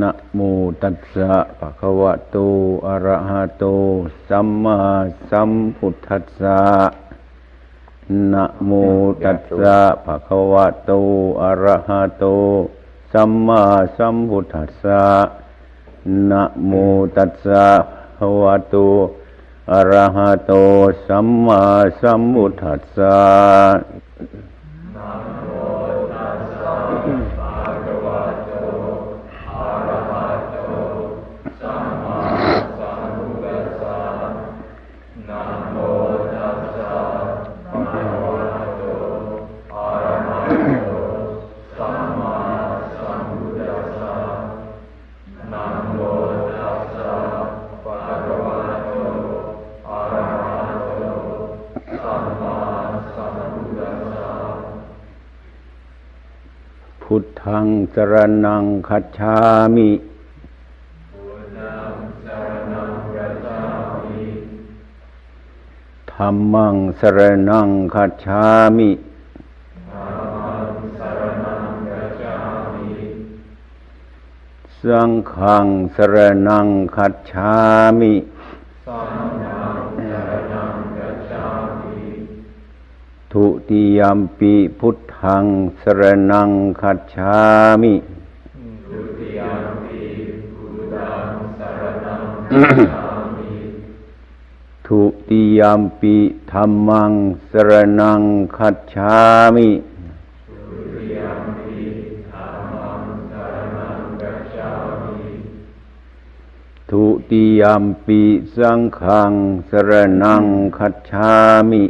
นะโมตัสสะภะคะวะโต อะระหะโต สัมมาสัมพุทธัสสะ นะโมตัสสะภะคะวะโต อะระหะโต สัมมาสัมพุทธัสสะนะโมตัสสะภะคะวะโตอะระหะโตสัมมาสัมพุทธัสสะ สรนังคัจฉามิธรรมังสรนังคัจฉามิสังฆังสรนังคัจฉามิ ทุติยมปีพุทธังสรนังคัจฉามิทุติยมปีธรรมังสรนังคัจฉามิทุติยมปีสังฆังสรนังคัจฉามิ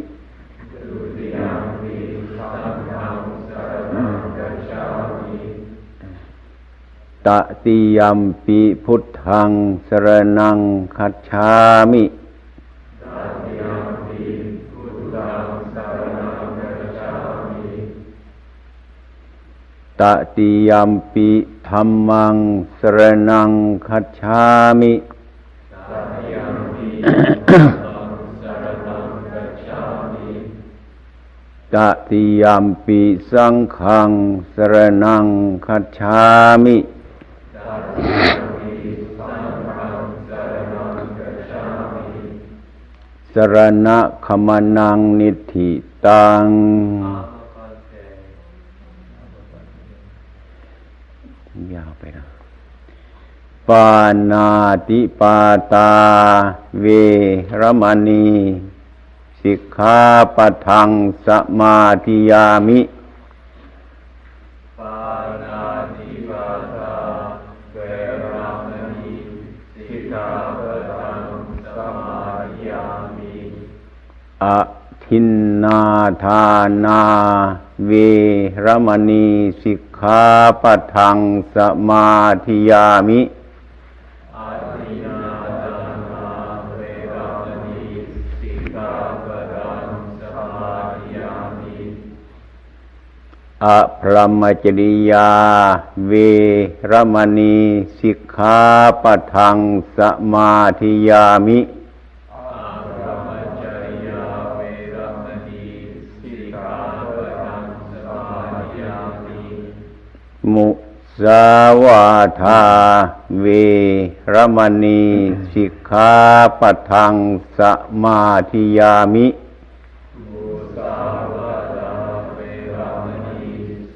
ตติยมปีพุทธังสรนังคัจฉามิตติยมปีธรรมังสรนังคัจฉามิตติยมปีสังฆังสรนังคัจฉามิ สรณะขมนังนิธิตัง ยาวไปนะปานาติปาตา เวรมณี สิกขาปทังสมาธิยามิ อทินนาทานาเวรมณีสิกขาปัทังสมาธิยามิอาทินาทานาเวรามาปะทังสมาธิยามิอะพรหมจริยา เวรมณีสิกขาปัทังสมาธิยามิ มุสาวาทาเวรมณีสิกขาปัทังสมาธิยามิมุสาวาทาเวรมณี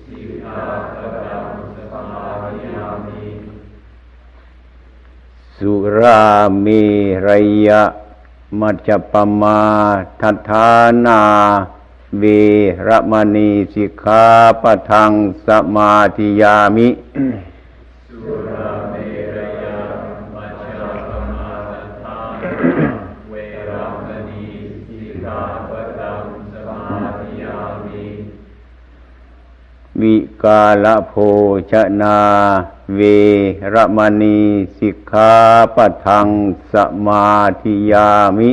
สิกขาปะทังสมาธิยามิสุราเมรยะมัจจปมาทัฏฐานา เวรมณีสิกขาปัทังสมาธิยามิสุราเมรยามัจจปมาทัฏฐาเวรมณีสิกขาปะทังสมาธิยามิวิกาลโภชนา เวรมณีสิกขาปัทังสมาธิยามิ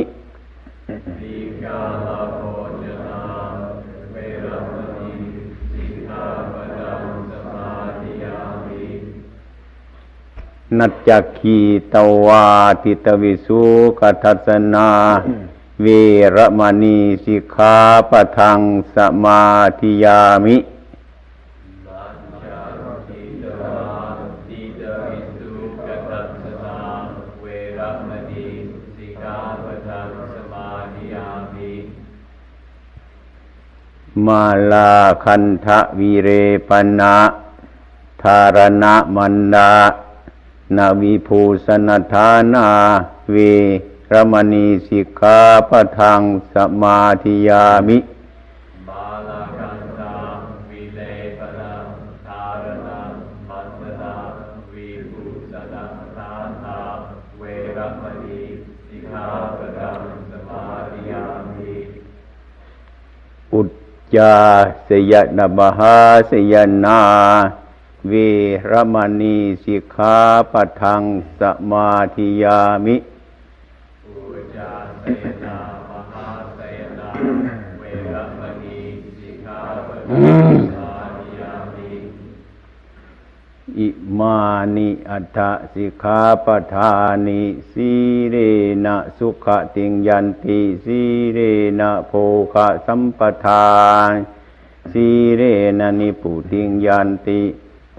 นัจจคีตวาติตวิสุกัทัสนาเวรมณีสิกขาปะทังสมาธิยามิสัจจทิตวาติตริสุกตัสสะเวรมณีสิกขาปะทังสมาธิยามิมาลาคันทะวีเรปนะธารณะมันดา นาวิภูสนทานาเวรมณีสิกขาปะทังสมาธิยามิ บาลกันตาวิเลปนะทารณะมัสสะวิภูสนะทานาเวรมณีสิกขาปะทังสมาธิยามิ อุจจาสยนบหาสยนา เวรมณีสิกขาปะทังสมาธิยามิอุจาเสนามหาเสนาเวรมณีสิกขาปะทังสมาธิยามิอิมานิอัฏฐสิกขาปทานิสีเรนะสุขติงยันติสีเรนะโภคะสัมปทานสีเรนะนิปุติงยันติ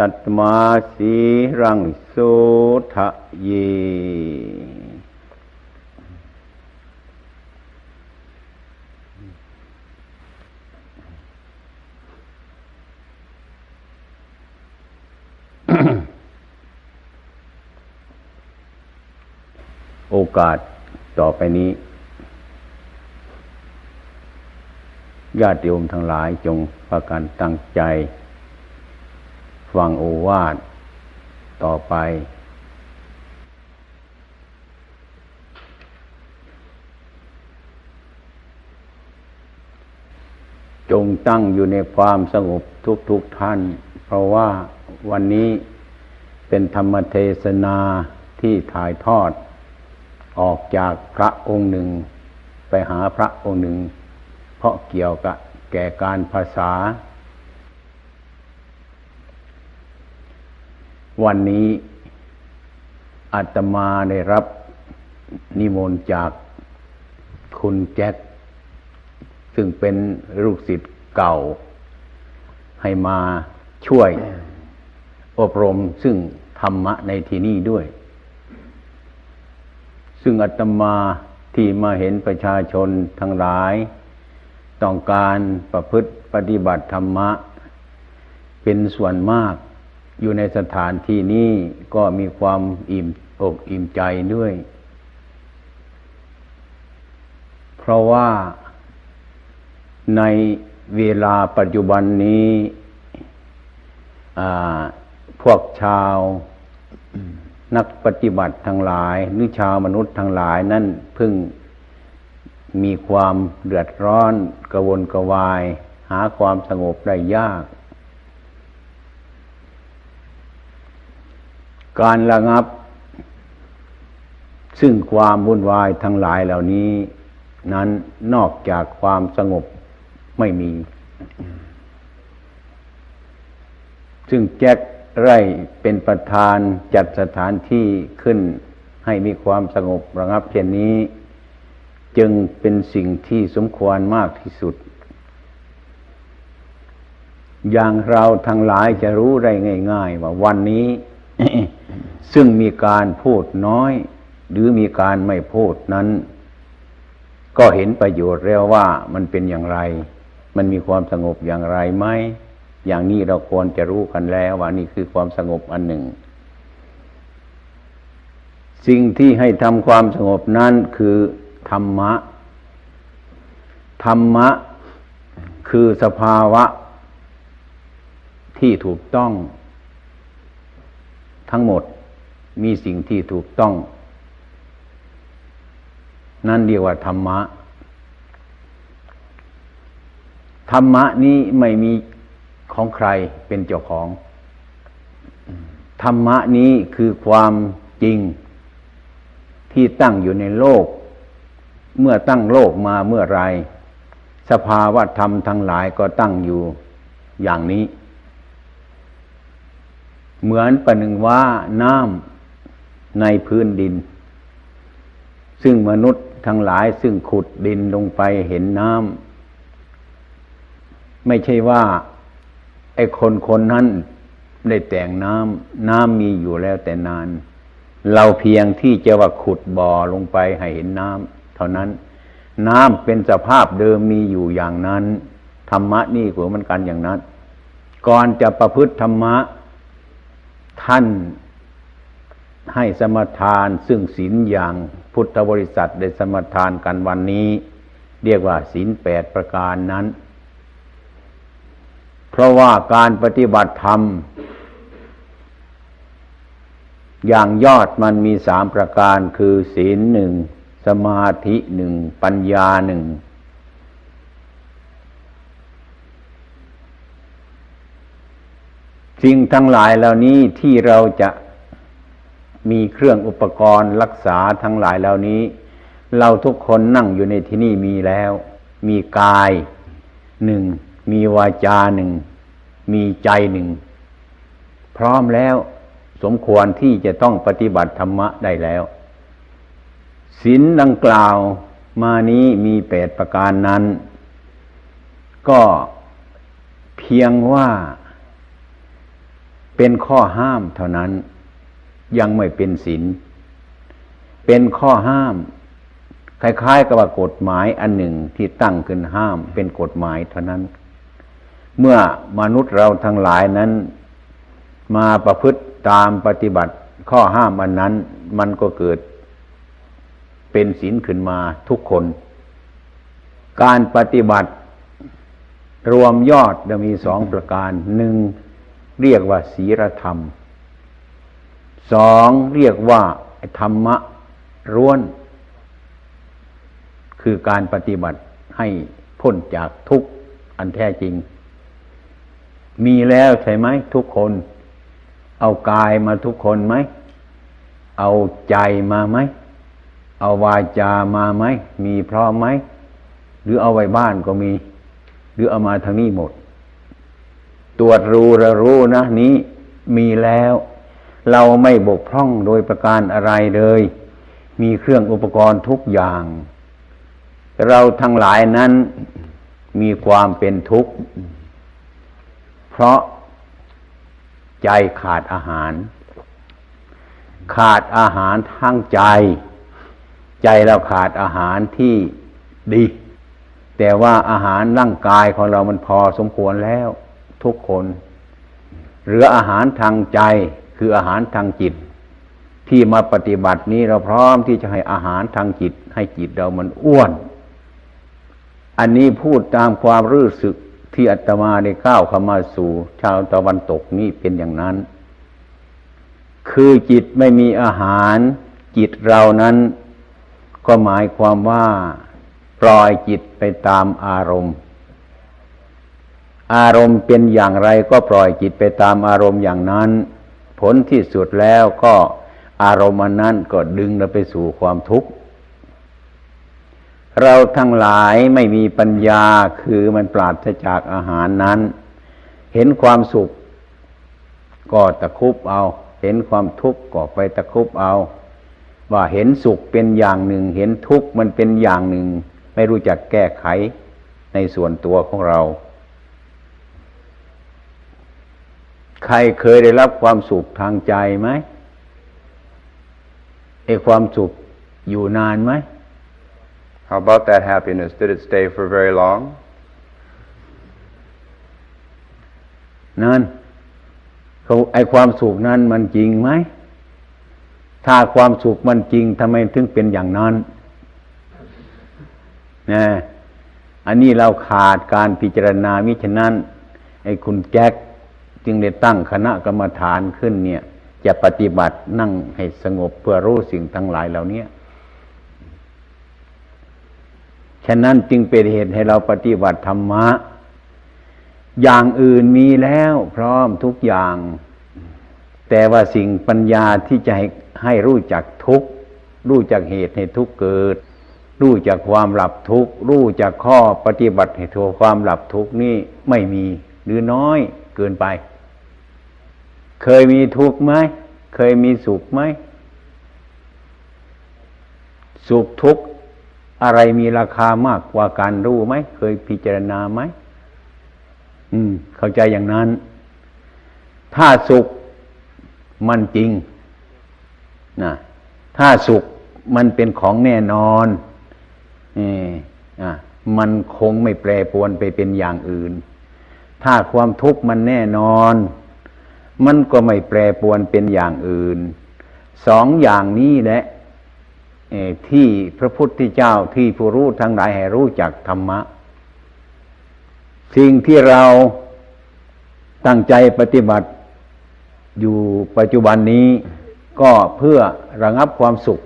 ตัตมาสีรังโสทะเย โอกาสต่อไปนี้ญาติโยมทั้งหลายจงประกันตั้งใจ ฟังโอวาทต่อไป จงตั้งอยู่ในความสงบทุกๆทท่าน เพราะว่าวันนี้เป็นธรรมเทศนาที่ถ่ายทอด ออกจากพระองค์หนึ่ง ไปหาพระองค์หนึ่ง เพราะเกี่ยวกับแก่การภาษา วันนี้อาตมาได้รับนิมนต์จากคุณแจ็ค ซึ่งเป็นลูกศิษย์เก่า ให้มาช่วยอบรมซึ่งธรรมะในที่นี้ด้วย ซึ่งอาตมาที่มาเห็นประชาชนทั้งหลาย ต้องการประพฤติปฏิบัติธรรมะ เป็นส่วนมาก อยู่ในสถานที่นี้ก็มีความอิ่มอกอิ่มใจด้วย เพราะว่าในเวลาปัจจุบันนี้พวกชาวนักปฏิบัติทั้งหลาย หรือชาวมนุษย์ทั้งหลายนั่นเพิ่งมีความเดือดร้อนกระวนกระวาย หาความสงบได้ยาก การระงับ ซึ่งความวุ่นวายทั้งหลายเหล่านี้ นั้นนอกจากความสงบไม่มี ซึ่งแจ็คไร่เป็นประธานจัดสถานที่ขึ้นให้มีความสงบระงับเช่นนี้ จึงเป็นสิ่งที่สมควรมากที่สุด อย่างเราทั้งหลายจะรู้ได้ง่าย ๆ ว่าวันนี้ ซึ่งมีการพูดน้อย หรือมีการไม่พูดนั้น ก็เห็นประโยชน์แล้วว่ามันเป็นอย่างไร มันมีความสงบอย่างไรไหมอย่างนี้เราควรจะรู้กันแล้วว่านี่คือความสงบอันหนึ่ง สิ่งที่ให้ทำความสงบนั้นคือธรรมะ ธรรมะคือสภาวะที่ถูกต้อง ทั้งหมดมีสิ่งที่ถูกต้อง นั่นเรียกว่าธรรมะ ธรรมะนี้ไม่มีของใครเป็นเจ้าของ ธรรมะนี้คือความจริงที่ตั้งอยู่ในโลก เมื่อตั้งโลกมาเมื่อไร สภาวะธรรมทั้งหลายก็ตั้งอยู่อย่างนี้ เหมือนประหนึ่งว่าน้ำในพื้นดิน ซึ่งมนุษย์ทั้งหลายซึ่งขุดดินลงไปเห็นน้ำไม่ใช่ว่าไอ้คนคนนั้นได้แต่งน้ำน้ำมีอยู่แล้วแต่นาน เราเพียงที่จะว่าขุดบ่อลงไปให้เห็นน้ำเท่านั้น น้ำเป็นสภาพเดิมมีอยู่อย่างนั้น ธรรมะนี่ก็เหมือนกันอย่างนั้น ก่อนจะประพฤติธรรมะ ท่านให้สมทานซึ่งศีลอย่างพุทธบริษัทได้สมทานกันวันนี้ เรียกว่าศีลแปดประการนั้น เพราะว่าการปฏิบัติธรรม อย่างยอดมันมีสามประการคือศีลหนึ่งสมาธิหนึ่งปัญญาหนึ่ง สิ่งทั้งหลายเหล่านี้ที่เราจะมีเครื่องอุปกรณ์รักษาทั้งหลายเหล่านี้ เราทุกคนนั่งอยู่ในที่นี่มีแล้ว มีกายหนึ่งมีวาจาหนึ่งมีใจหนึ่งพร้อมแล้วสมควรที่จะต้องปฏิบัติธรรมะได้แล้วศีลดังกล่าวมานี้มีแปดประการนั้น ก็เพียงว่า เป็นข้อห้ามเท่านั้น ยังไม่เป็นศีลเป็นข้อห้าม คล้ายๆกับว่ากฎหมายอันหนึ่งที่ตั้งขึ้นห้าม เป็นกฎหมายเท่านั้น เมื่อมนุษย์เราทั้งหลายนั้น มาประพฤติตามปฏิบัติข้อห้ามอันนั้น มันก็เกิด เป็นศีลขึ้นมาทุกคน การปฏิบัติรวมยอดจะมีสองประการหนึ่ง เรียกว่าศีลธรรมสองเรียกว่าธรรมะร้วน คือการปฏิบัติให้พ้นจากทุกข์อันแท้จริง มีแล้วใช่ไหมทุกคน เอากายมาทุกคนไหม เอาใจมาไหม เอาวาจามาไหม มีพร้อมไหม หรือเอาไว้บ้านก็มี หรือเอามาทางนี้หมด ตรวจรู้ระรู้นะนี้มีแล้ว เราไม่บกพร่องโดยประการอะไรเลย มีเครื่องอุปกรณ์ทุกอย่าง เราทั้งหลายนั้นมีความเป็นทุกข์ เพราะใจขาดอาหาร ขาดอาหารทั้งใจ ใจเราขาดอาหารที่ดี แต่ว่าอาหารร่างกายของเรามันพอสมควรแล้ว ทุกคน เหลืออาหารทางใจคืออาหารทางจิต ที่มาปฏิบัตินี้เราพร้อมที่จะให้อาหารทางจิต ให้จิตเรามันอ้วน อันนี้พูดตามความรู้สึกที่อาตมาได้ก้าวเข้ามาสู่ ชาวตะวันตกนี่เป็นอย่างนั้น คือจิตไม่มีอาหาร จิตเรานั้น ก็หมายความว่า ปล่อยจิตไปตามอารมณ์ อารมณ์เป็นอย่างไรก็ปล่อยจิตไปตามอารมณ์อย่างนั้น ผลที่สุดแล้วก็อารมณ์นั้นก็ดึงเราไปสู่ความทุกข์ เราทั้งหลายไม่มีปัญญาคือมันปราศจากอาหารนั้น เห็นความสุข ก็ตะคุบเอา เห็นความทุกข์ก็ไปตะคุบเอา ว่าเห็นสุขเป็นอย่างหนึ่ง เห็นทุกข์มันเป็นอย่างหนึ่ง ไม่รู้จักแก้ไขในส่วนตัวของเรา ใครเคยได้รับความสุขทางใจไหมไอ้ความสุขอยู่นานไหม How about that happiness? Did it stay for very long? นั่นเขาไอความสุขนั้นมันจริงไหม ถ้าความสุขมันจริงทำไมถึงเป็นอย่างนั้นนะอันนี้เราขาดการพิจารณามิฉะนั้นไอ้คุณแจ็ค จึงได้ตั้งคณะกรรมฐานขึ้นเนี่ย จะปฏิบัตินั่งให้สงบเพื่อรู้สิ่งทั้งหลายเหล่านี้ฉะนั้นจึงเป็นเหตุให้เราปฏิบัติธรรมะ อย่างอื่นมีแล้วพร้อมทุกอย่าง แต่ว่าสิ่งปัญญาที่จะให้ให้รู้จักทุกรู้จักเหตุให้ทุกเกิด รู้จักความหลับทุกรู้จักข้อปฏิบัติให้ทัวความหลับทุกนี่ไม่มีหรือน้อยเกินไป เคยมีทุกข์ไหม เคยมีสุขไหม สุขทุกข์อะไรมีราคามากกว่าการรู้ไหม เคยพิจารณาไหม อืม เข้าใจอย่างนั้น ถ้าสุขมันจริงนะถ้าสุขมันเป็นของแน่นอนเอออะมันคงไม่แปรปรวนไปเป็นอย่างอื่น ถ้าความทุกข์มันแน่นอน มันก็ไม่แปรปวนเป็นอย่างอื่น สองอย่างนี้แหละที่พระพุทธเจ้าที่ผู้รู้ทั้งหลายให้รู้จักธรรมะ สิ่งที่เราตั้งใจปฏิบัติอยู่ปัจจุบันนี้ก็เพื่อระงับความสุข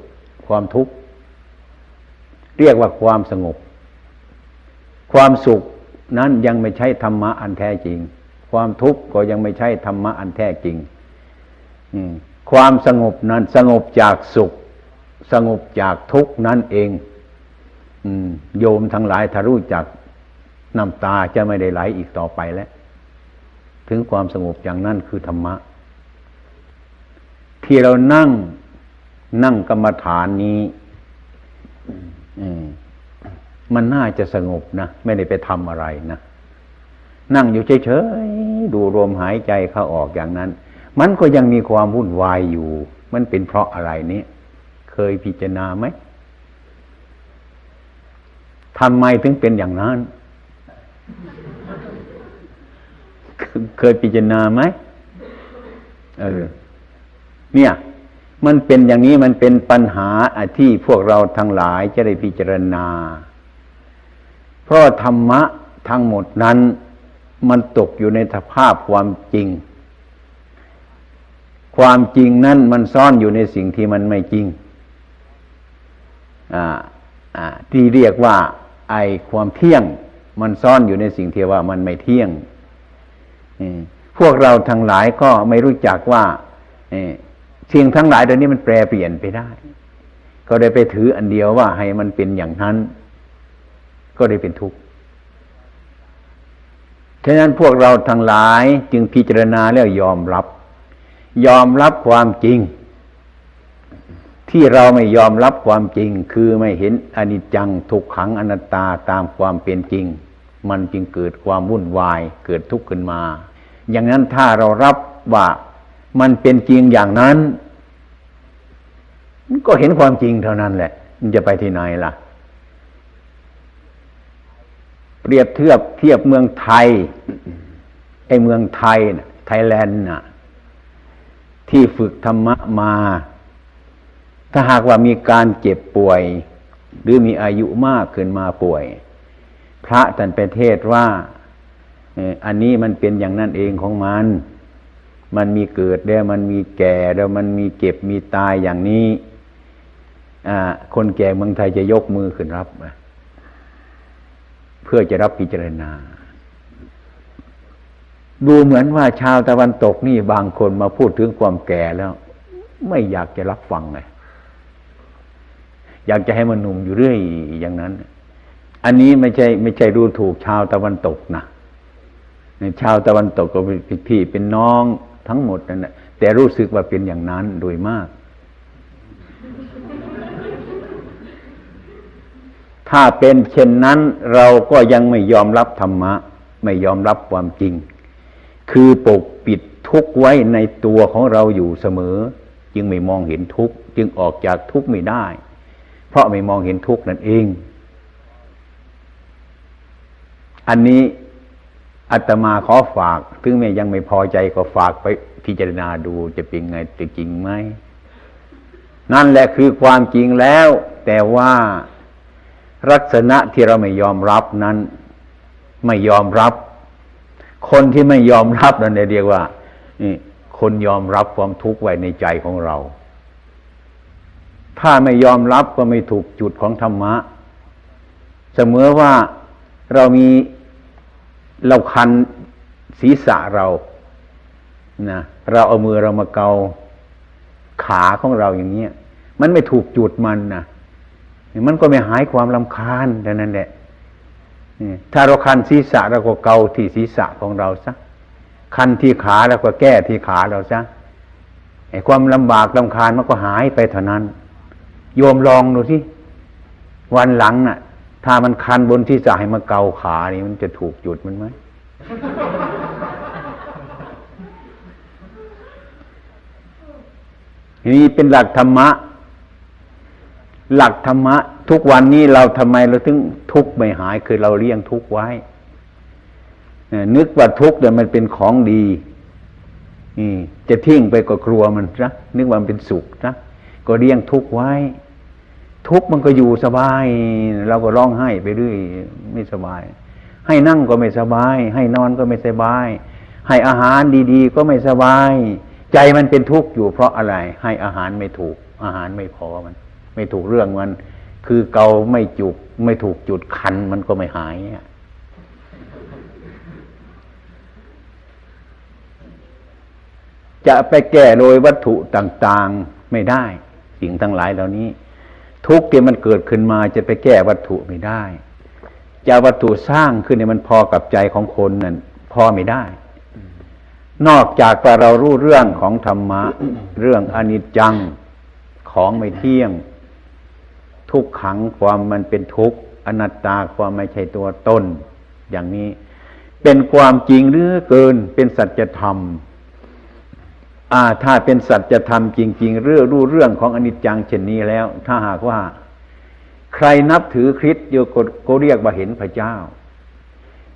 ความทุกข์ เรียกว่าความสงบ ความสุขนั้นยังไม่ใช่ธรรมะอันแท้จริง ความทุกข์ก็ยังไม่ใช่ธรรมะอันแท้จริงความสงบนั้นสงบจากสุข สงบจากทุกข์นั่นเองอโยมทั้งหลายถ้ารู้จักน้ำตาจะไม่ได้ไหลอีกต่อไปแล้ว ถึงความสงบอย่างนั้นคือธรรมะ ที่เรานั่งนั่งกรรมฐานนี้มันน่าจะสงบนะ ไม่ได้ไปทำอะไรนะ นั่งอยู่เฉยๆดูลมหายใจเข้าออกอย่างนั้น มันก็ยังมีความวุ่นวายอยู่ มันเป็นเพราะอะไรนี้เคยพิจารณาไหมทำไมถึงเป็นอย่างนั้น เคยพิจารณาไหมเออเนี่ย มันเป็นอย่างนี้มันเป็นปัญหาที่พวกเราทั้งหลายจะได้พิจารณา เพราะธรรมะทั้งหมดนั้น มันตกอยู่ในสภาพความจริง ความจริงนั้นมันซ่อนอยู่ในสิ่งที่มันไม่จริงอ่าอ่าที่เรียกว่า ไอความเที่ยง มันซ่อนอยู่ในสิ่งที่ว่ามันไม่เที่ยงพวกเราทั้งหลายก็ไม่รู้จักว่าสิ่งทั้งหลายเดี๋ยวนี้มันแปรเปลี่ยนไปได้ ก็ได้ไปถืออันเดียวว่าให้มันเป็นอย่างนั้น ก็ได้เป็นทุกข์ ฉะนั้นพวกเราทั้งหลายจึงพิจารณาแล้วยอมรับ ยอมรับความจริง ที่เราไม่ยอมรับความจริง คือไม่เห็นอนิจจังทุกขังอนัตตาตามความเป็นจริง มันจึงเกิดความวุ่นวายเกิดทุกข์ขึ้นมา อย่างนั้นถ้าเรารับว่ามันเป็นจริงอย่างนั้น ก็เห็นความจริงเท่านั้นแหละ มันจะไปที่ไหนล่ะ เปรียบเทียบเทียบเมืองไทยไอเมืองไทยนะไทยแลนด์น่ะที่ฝึกธรรมะมา ถ้าหากว่ามีการเจ็บป่วย หรือมีอายุมากขึ้นมาป่วย พระท่านไปเทศว่าอันนี้มันเป็นอย่างนั้นเองของมัน มันมีเกิดแล้วมันมีแก่แล้วมันมีเก็บมีตายอย่างนี้คนแก่เมืองไทยจะยกมือขึ้นรับเพื่อจะรับพิจารณา ดูเหมือนว่าชาวตะวันตกนี่บางคนมาพูดถึงความแก่แล้ว ไม่อยากจะรับฟังไงอยากจะให้มันหนุ่มอยู่เรื่อยอย่างนั้น อันนี้ไม่ใช่ไม่ใช่ดูถูกชาวตะวันตกนะในชาวตะวันตกก็เป็นพี่เป็นน้องทั้งหมดนั่นแหละแต่รู้สึกว่าเป็นอย่างนั้นโดยมาก ถ้าเป็นเช่นนั้นเราก็ยังไม่ยอมรับธรรมะ ไม่ยอมรับความจริง คือปกปิดทุกข์ไว้ในตัวของเราอยู่เสมอ จึงไม่มองเห็นทุกข์จึงออกจากทุกข์ไม่ได้ เพราะไม่มองเห็นทุกข์นั่นเอง อันนี้อาตมาขอฝากถึงแม้ยังไม่พอใจก็ฝากไปพิจารณาดูจะเป็นไงจะจริงไหมนั่นแหละคือความจริงแล้ว แต่ว่า ลักษณะที่เราไม่ยอมรับนั้น ไม่ยอมรับ คนที่ไม่ยอมรับนั่นเรียกว่าคนยอมรับความทุกข์ไว้ในใจของเรา ถ้าไม่ยอมรับก็ไม่ถูกจุดของธรรมะ เสมอว่าเรามีเราคันศีรษะเรานะเราเอามือเรามาเกาขาของเราอย่างเนี้ย มันไม่ถูกจุดมันนะ มันก็ไม่หายความลำคาญดังนั้นแหละถ้าเราคันศีรษะเราก็เกาที่ศีรษะของเราซะคันที่ขาเราก็แก้ที่ขาเราซะไอ้ความลำบากลำคาญมันก็หายไปเท่านั้น โยมลองดูที่วันหลังน่ะ ถ้ามันคันบนที่จะให้มาเกาขานี่มันจะถูกจุดมันไหมนี่เป็นหลักธรรมะ หลักธรรมะ ทุกวันนี้เราทำไมเราถึงทุกข์ไม่หายคือเราเลี้ยงทุกข์ไว้นึกว่าทุกข์เนี่ยมันเป็นของดีนี่จะทิ้งไปก็กลัวมันนะนึกว่ามันเป็นสุขนะก็เลี้ยงทุกข์ไว้ ทุกข์มันก็อยู่สบาย เราก็ร้องไห้ไปเรื่อยไม่สบาย ให้นั่งก็ไม่สบาย ให้นอนก็ไม่สบาย ให้อาหารดีๆ ก็ไม่สบาย ใจมันเป็นทุกข์อยู่เพราะอะไร ให้อาหารไม่ถูก อาหารไม่พอมัน ไม่ถูกเรื่องมัน คือเกาไม่จุก ไม่ถูกจุดคันมันก็ไม่หายจะไปแก้โดยวัตถุต่างๆไม่ได้ สิ่งทั้งหลายเหล่านี้ ทุกข์ที่มันเกิดขึ้นมาจะไปแก้วัตถุไม่ได้จะวัตถุสร้างขึ้นเนี่ยมันพอกับใจของคนนั่นพอไม่ได้ นอกจากว่าเรารู้เรื่องของธรรมะ เรื่องอนิจจังของไม่เที่ยง ทุกขังความมันเป็นทุกข์อนัตตาความไม่ใช่ตัวตนอย่างนี้ เป็นความจริงหรือเกินเป็นสัจธรรมอ่าถ้าเป็นสัจธรรมจริง ๆ เรื่องรู้เรื่องของอนิจจังเช่นนี้แล้ว ถ้าหากว่า ใครนับถือคริสต์โยก็ก็เรียกว่าเห็นพระเจ้า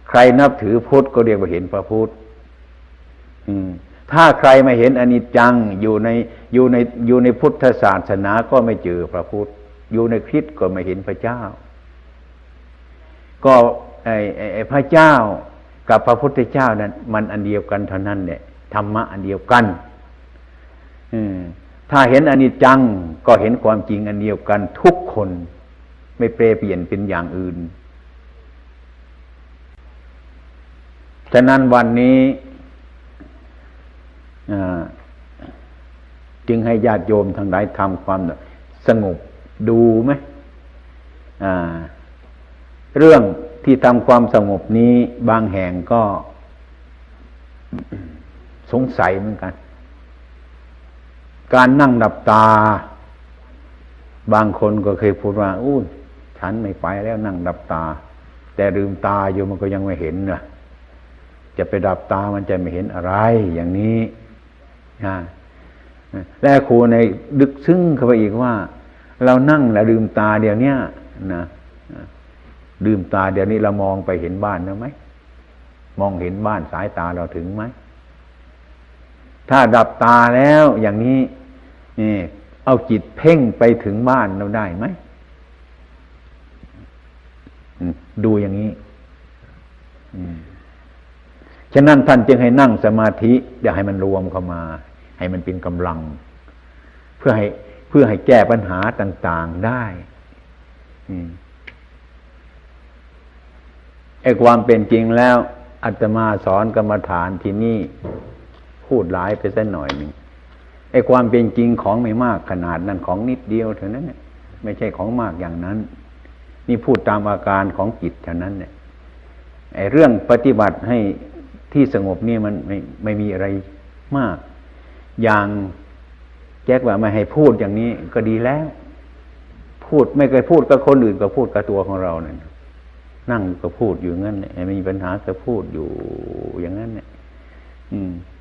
ใครนับถือพุทธก็เรียกว่าเห็นพระพุทธอืมถ้าใครไม่เห็นอนิจจังอยู่ในอยู่ในอยู่ในพุทธศาสนาก็ไม่เจอพระพุทธ อยู่ในคริสก็ไม่เห็นพระเจ้า ก็ไอ้ไอ้ไอพระเจ้ากับพระพุทธเจ้านั้น มันอันเดียวกันเท่านั้นเนี่ยธรรมะอันเดียวกัน อืมถ้าเห็นอนิจจังก็เห็นความจริงอันเดียวกันทุกคนไม่เปรเปลี่ยนเป็นอย่างอื่น ฉะนั้นวันนี้จึงให้ญาติโยมทั้งหลายทำความสงบ ดูไหมอ่าเรื่องที่ทำความสงบนี้บางแห่งก็สงสัยเหมือนกัน การนั่งดับตา บางคนก็เคยพูดว่าอู้ฉันไม่ไปแล้วนั่งดับตา แต่ลืมตาอยู่มันก็ยังไม่เห็นนะจะไปดับตามันจะไม่เห็นอะไรอย่างนี้นะและครูในดึกซึ้งเข้าไปอีกว่า เรานั่งแล้วลืมตาเดี๋ยวเนี้ยนะลืมตาเดี๋ยวนี้เรามองไปเห็นบ้านนะไหมมองเห็นบ้านสายตาเราถึงไหมถ้าดับตาแล้วอย่างนี้นี่เอาจิตเพ่งไปถึงบ้านเราได้ไหมดูอย่างนี้ฉะนั้นท่านจึงให้นั่งสมาธิอย่าให้มันรวมเข้ามา ให้มันเป็นกำลัง เพื่อให้ พื่อให้แก้ปัญหาต่าง ๆได้ไอ้ความเป็นจริงแล้วอาตมาสอนกรรมฐานที่นี่พูดหลายไปสักหน่อยหนึ่งไอ้ความเป็นจริงของไม่มากขนาดนั้นของนิดเดียวเท่านั้นเนี่ยไม่ใช่ของมากอย่างนั้น นี่พูดตามอาการของจิตเท่านั้นเนี่ยไอ้เรื่องปฏิบัติให้ที่สงบนี่มันไม่ไม่มีอะไรมาก อย่าง แจ็คว่าไม่ให้พูดอย่างนี้ก็ดีแล้ว พูดไม่เคยพูดกับคนอื่นก็พูดกับตัวของเราเนี่ยนั่งก็พูดอยู่งั้นเนี่ยมีปัญหาก็พูดอยู่อย่างนั้นเนี่ย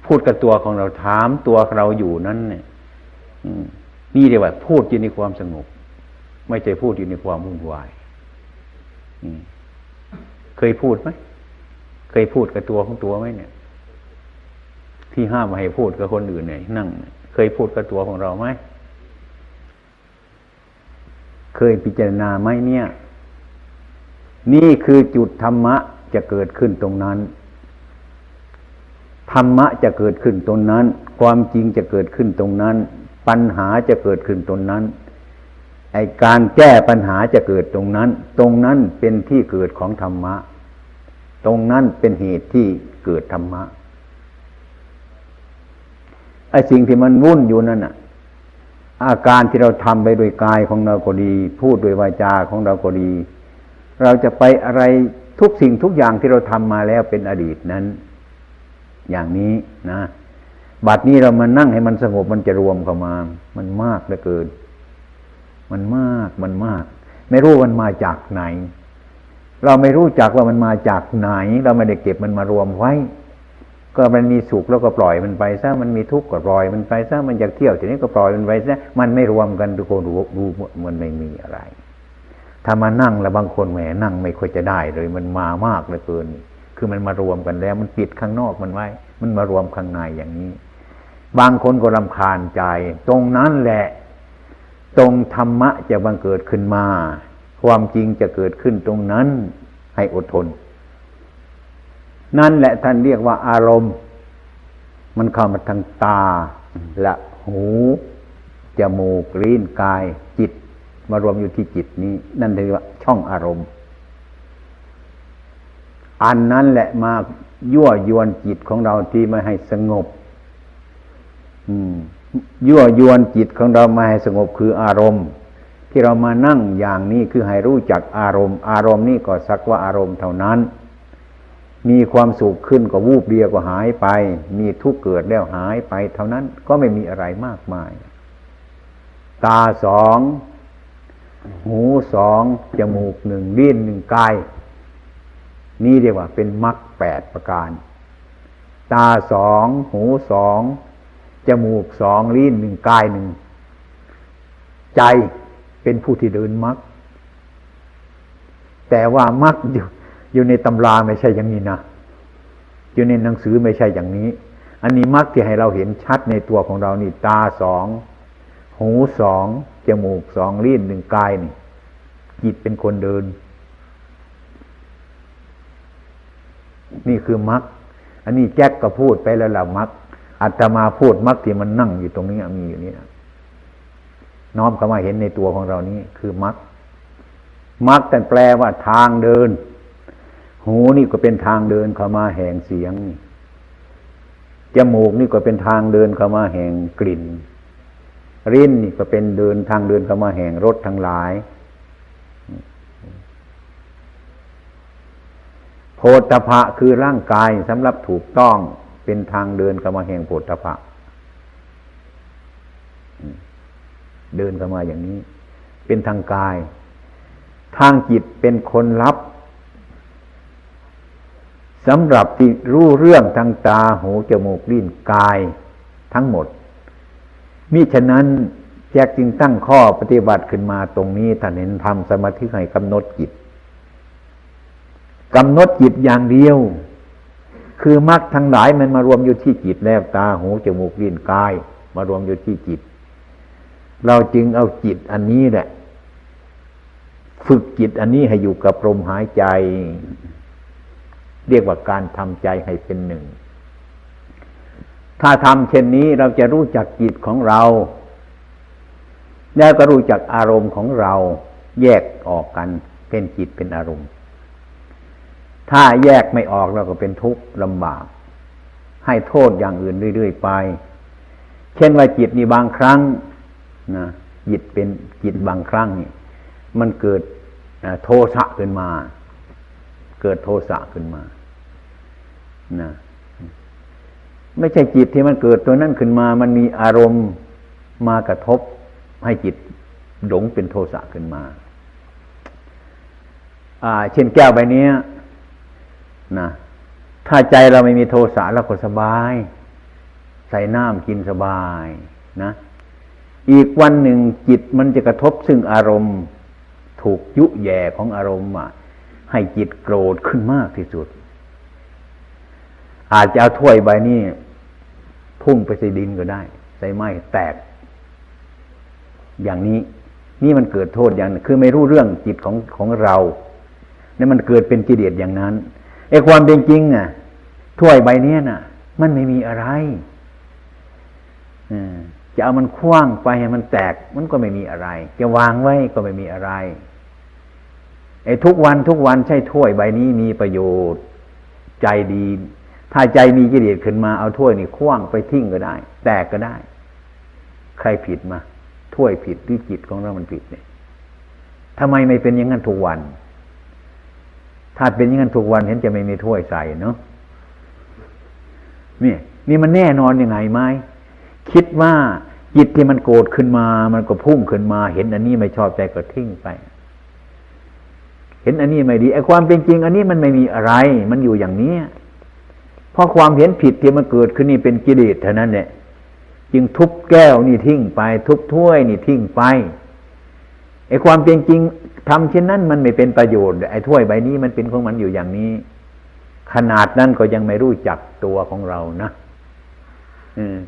พูดกับตัวของเราถามตัวเราอยู่นั้น เนี่ยนี่เรียกว่า พูดอยู่ในความสงบ ไม่ใช่พูดอยู่ในความวุ่นวายเคยพูดไหมเคยพูดกับตัวของตัวไหมเนี่ย ที่ห้ามมาให้พูดกับคนอื่นเนี่ยนั่งเคยพูดกับตัวของเราไหม เคยพิจารณาไหมเนี่ย นี่คือจุดธรรมะจะเกิดขึ้นตรงนั้น ธรรมะจะเกิดขึ้นตรงนั้น ความจริงจะเกิดขึ้นตรงนั้น ปัญหาจะเกิดขึ้นตรงนั้น ไอการแก้ปัญหาจะเกิดตรงนั้น ตรงนั้นเป็นที่เกิดของธรรมะ ตรงนั้นเป็นเหตุที่เกิดธรรมะ ไอ้สิ่งที่มันวุ่นอยู่นั่นน่ะ อาการที่เราทำไปโดยกายของเราก็ดี พูดโดยวาจาของเราก็ดี เราจะไปอะไรทุกสิ่งทุกอย่างที่เราทำมาแล้วเป็นอดีตนั้น อย่างนี้นะบัดนี้เรามานั่งให้มันสงบมันจะรวมเข้ามา มันมากเหลือเกิน มันมากมันมาก ไม่รู้มันมาจากไหน เราไม่รู้จักว่ามันมาจากไหน เราไม่ได้เก็บมันมารวมไว้ ก็มันมีสุขแล้วก็ปล่อยมันไปซะมันมีทุกข์ก็ปล่อยมันไปซะมันอยากเที่ยวทีนี้ก็ปล่อยมันไปซะมันไม่รวมกันทุกคนรู้รู้มันไม่มีอะไร ถ้ามานั่งแล้วบางคนแหมนั่งไม่ค่อยจะได้เลย มันมามากเหลือเกิน คือมันมารวมกันแล้วมันปิดข้างนอกมันไว้ มันมารวมข้างในอย่างนี้ บางคนก็รำคาญใจ ตรงนั้นแหละ ตรงธรรมะจะบังเกิดขึ้นมา ความจริงจะเกิดขึ้นตรงนั้นให้อดทน นั่นแหละท่านเรียกว่าอารมณ์ มันเข้ามาทางตา และหูจมูกลิ้นกายจิต มารวมอยู่ที่จิตนี้ นั่นเรียกว่าช่องอารมณ์ อันนั้นแหละมายั่วยวนจิตของเราที่ไม่ให้สงบ ยั่วยวนจิตของเรามาให้สงบคืออารมณ์ ที่เรามานั่งอย่างนี้คือให้รู้จักอารมณ์ อารมณ์นี่ก็สักว่าอารมณ์เท่านั้น มีความสุขขึ้นก็วูบเดียวก็หายไป มีทุกข์เกิดแล้วหายไป เท่านั้นก็ไม่มีอะไรมากมาย ตาสอง หูสองจมูกหนึ่งลิ้นหนึ่งกายนี่เรียกว่าเป็นมรรคแปดประการ ตาสองหูสองจมูกสองลิ้นหนึ่งกายหนึ่งใจเป็นผู้ที่เดินมรรคแต่ว่ามรรคอยู่ อยู่ในตำราไม่ใช่อย่างนี้นะอยู่ในหนังสือไม่ใช่อย่างนี้ อันนี้มรรคที่ให้เราเห็นชัดในตัวของเรานี่ตาสองหูสองจมูกสองลิ้นหนึ่งกายนี่จิตเป็นคนเดิน นี่คือมรรคอันนี้แจ็คก็พูดไปแล้วล่ะมรรคอาตมาพูดมักที่มันนั่งอยู่ตรงนี้มีอยู่นี่น้อมเข้ามาเห็นในตัวของเรานี้คือมักมักแต่แปลว่าทางเดิน หูนี่ก็เป็นทางเดินเข้ามาแห่งเสียงจมูกนี่ก็เป็นทางเดินเข้ามาแห่งกลิ่นริ้นนี่ก็เป็นเดินทางเดินเข้ามาแห่งรสทั้งหลายโพธพะคือร่างกายสำหรับถูกต้องเป็นทางเดินเข้ามาแห่งโพธพะเดินเข้ามาอย่างนี้ เป็นทางกาย ทางจิตเป็นคนรับ สำหรับที่รู้เรื่องทางตาหูจมูกลิ้นกายทั้งหมดมิฉะนั้นแจกจึงตั้งข้อปฏิบัติขึ้นมาตรงนี้ท่านเห็นทำสมาธิให้กำหนดจิตกำหนดจิตอย่างเดียว คือมรรคทั้งหลายมันมารวมอยู่ที่จิตแล้วตาหูจมูกลิ้นกาย มารวมอยู่ที่จิต เราจึงเอาจิตอันนี้แหละ ฝึกจิตอันนี้ให้อยู่กับลมหายใจ เรียกว่าการทำใจให้เป็นหนึ่ง ถ้าทำเช่นนี้เราจะรู้จักจิตของเรา แล้วก็รู้จักอารมณ์ของเราแยกออกกันเป็นจิตเป็นอารมณ์ ถ้าแยกไม่ออกเราก็เป็นทุกข์ลำบาก ให้โทษอย่างอื่นเรื่อยๆไป เช่นว่าจิตนี่บางครั้งนะจิตเป็นจิตบางครั้งนี่มันเกิดโทสะขึ้นมา เกิดโทสะขึ้นมานะไม่ใช่จิตที่มันเกิดตัวนั้นขึ้นมา มันมีอารมณ์มากระทบให้จิตหลงเป็นโทสะขึ้นมา อ่า เช่นแก้วใบนี้นะถ้าใจเราไม่มีโทสะเราก็สบาย ใส่น้ำกินสบายนะ อีกวันหนึ่งจิตมันจะกระทบซึ่งอารมณ์ ถูกยุแย่ของอารมณ์อะ ให้จิตโกรธขึ้นมากที่สุด อาจจะเอาถ้วยใบนี้พุ่งไปใส่ดินก็ได้ ใส่ไม้แตก อย่างนี้ นี่มันเกิดโทษอย่างคือไม่รู้เรื่องจิตของของเราเนี่ยมันเกิดเป็นกิเลสอย่างนั้นไอ้ความเป็นจริงอะถ้วยใบนี้น่ะ มันไม่มีอะไรจะเอามันคว้างไปให้มันแตก มันก็ไม่มีอะไร จะวางไว้ก็ไม่มีอะไร ไอ้ทุกวันทุกวันใช่ถ้วยใบนี้มีประโยชน์ ใจดี ถ้าใจมีกิเลสขึ้นมาเอาถ้วยนี่คว้างไปทิ้งก็ได้ แตกก็ได้ ใครผิดมาถ้วยผิดหรือจิตของเรามันผิดเนี่ยทำไมไม่เป็นอย่างนั้นทุกวัน ถ้าเป็นอย่างนั้นทุกวันเห็นจะไม่มีถ้วยใส่เนาะนี่นี่มันแน่นอนยังไงไหมคิดว่าจิตที่มันโกรธขึ้นมา มันก็พุ่งขึ้นมา เห็นอันนี้ไม่ชอบใจก็ทิ้งไป เห็นอันนี้ไม่ดีไอ้ความเป็นจริง อันนี้มันไม่มีอะไร มันอยู่อย่างนี้เพราะความเห็นผิดที่มันเกิดขึ้นนี่เป็นกิเลสเท่านั้นเนี่ยจึงทุบแก้วนี่ทิ้งไป ทุบถ้วยนี่ทิ้งไปไอ้ความเป็นจริงทำเช่นนั้นมันไม่เป็นประโยชน์ไอ้ถ้วยใบนี้มันเป็นของมันอยู่อย่างนี้ ขนาดนั้นก็ยังไม่รู้จักตัวของเรานะอืม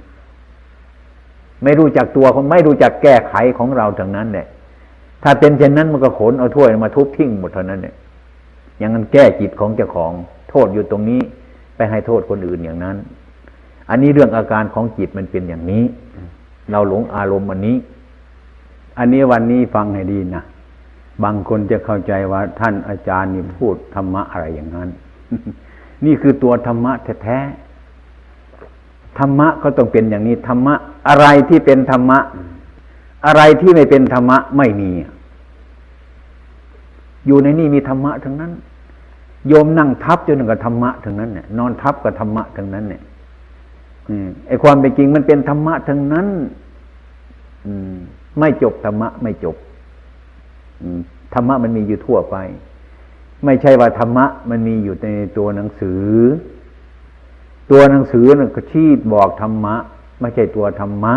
ไม่รู้จักตัวของไม่รู้จักแก้ไขของเราทั้งนั้นเนี่ย ถ้าเป็นเช่นนั้นมันก็ขนเอาถ้วยมาทุบทิ้งหมดเท่านั้นเนี่ยอย่างนั้นแก้จิตของเจ้าของ โทษอยู่ตรงนี้ ไปให้โทษคนอื่นอย่างนั้น อันนี้เรื่องอาการของจิตมันเป็นอย่างนี้ เราหลงอารมณ์อันนี้ อันนี้วันนี้ฟังให้ดีนะบางคนจะเข้าใจว่าท่านอาจารย์นี่พูดธรรมะอะไรอย่างนั้น นี่คือตัวธรรมะแท้ๆธรรมะก็ต้องเป็นอย่างนี้ธรรมะ อะไรที่เป็นธรรมะ อะไรที่ไม่เป็นธรรมะไม่มี อยู่ในนี่มีธรรมะทั้งนั้น โยมนั่งทับจนกับธรรมะทั้งนั้นเนี่ยนอนทับกับธรรมะทั้งนั้นเนี่ยไอความเป็นจริงมันเป็นธรรมะทั้งนั้นอืมไม่จบธรรมะไม่จบธรรมะมันมีอยู่ทั่วไป ไม่ใช่ว่าธรรมะ มันมีอยู่ในตัวหนังสือ ตัวหนังสือนั่นก็ชี้บอกธรรมะ ไม่ใช่ตัวธรรมะ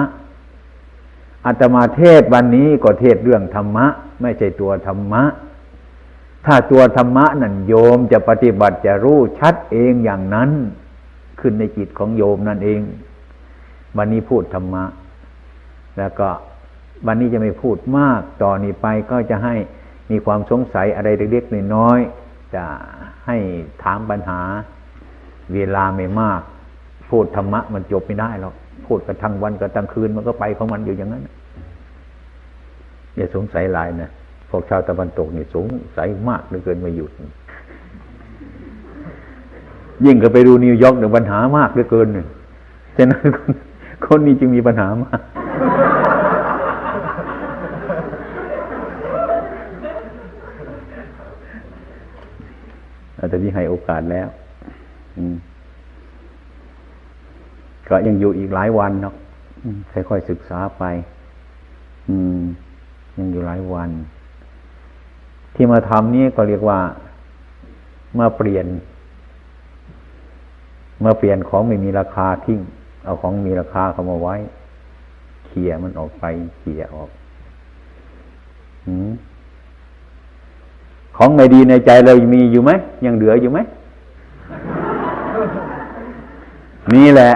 อาตมาเทศวันนี้ก็เทศเรื่องธรรมะ ไม่ใช่ตัวธรรมะ ถ้าตัวธรรมะนั่นโยมจะปฏิบัติจะรู้ชัดเองอย่างนั้นขึ้นในจิตของโยมนั่นเอง วันนี้พูดธรรมะ แล้วก็วันนี้จะไม่พูดมากต่อนนี้ไปก็จะให้มีความสงสัยอะไรเล็กๆน้อยๆจะให้ถามปัญหา เวลาไม่มาก พูดธรรมะมันจบไม่ได้หรอกพูดกันทั้งวันกันทั้งคืนมันก็ไปของมันอยู่อย่างนั้นอย่าสงสัยหลายนะ พวกชาวตะวันตกนี่สงสัยมากเหลือเกินไม่หยุด ยิ่งก็ไปดูนิวยอร์กเนี่ยปัญหามากเหลือเกินเนี่ยฉะนั้นคนนี้จึงมีปัญหามากแต่ที่ให้โอกาสแล้วก็ยังอยู่อีกหลายวันเนาะค่อยๆศึกษาไป อืม ยังอยู่หลายวัน ที่มาทำนี่ก็เรียกว่ามาเปลี่ยน มาเปลี่ยนของไม่มีราคาทิ้ง เอาของมีราคาเข้ามาไว้เขี่ยมันออกไปเขี่ยออกอของไม่ดีในใจเรามีอยู่ไหมยังเหลืออยู่ไหมนี่แหละ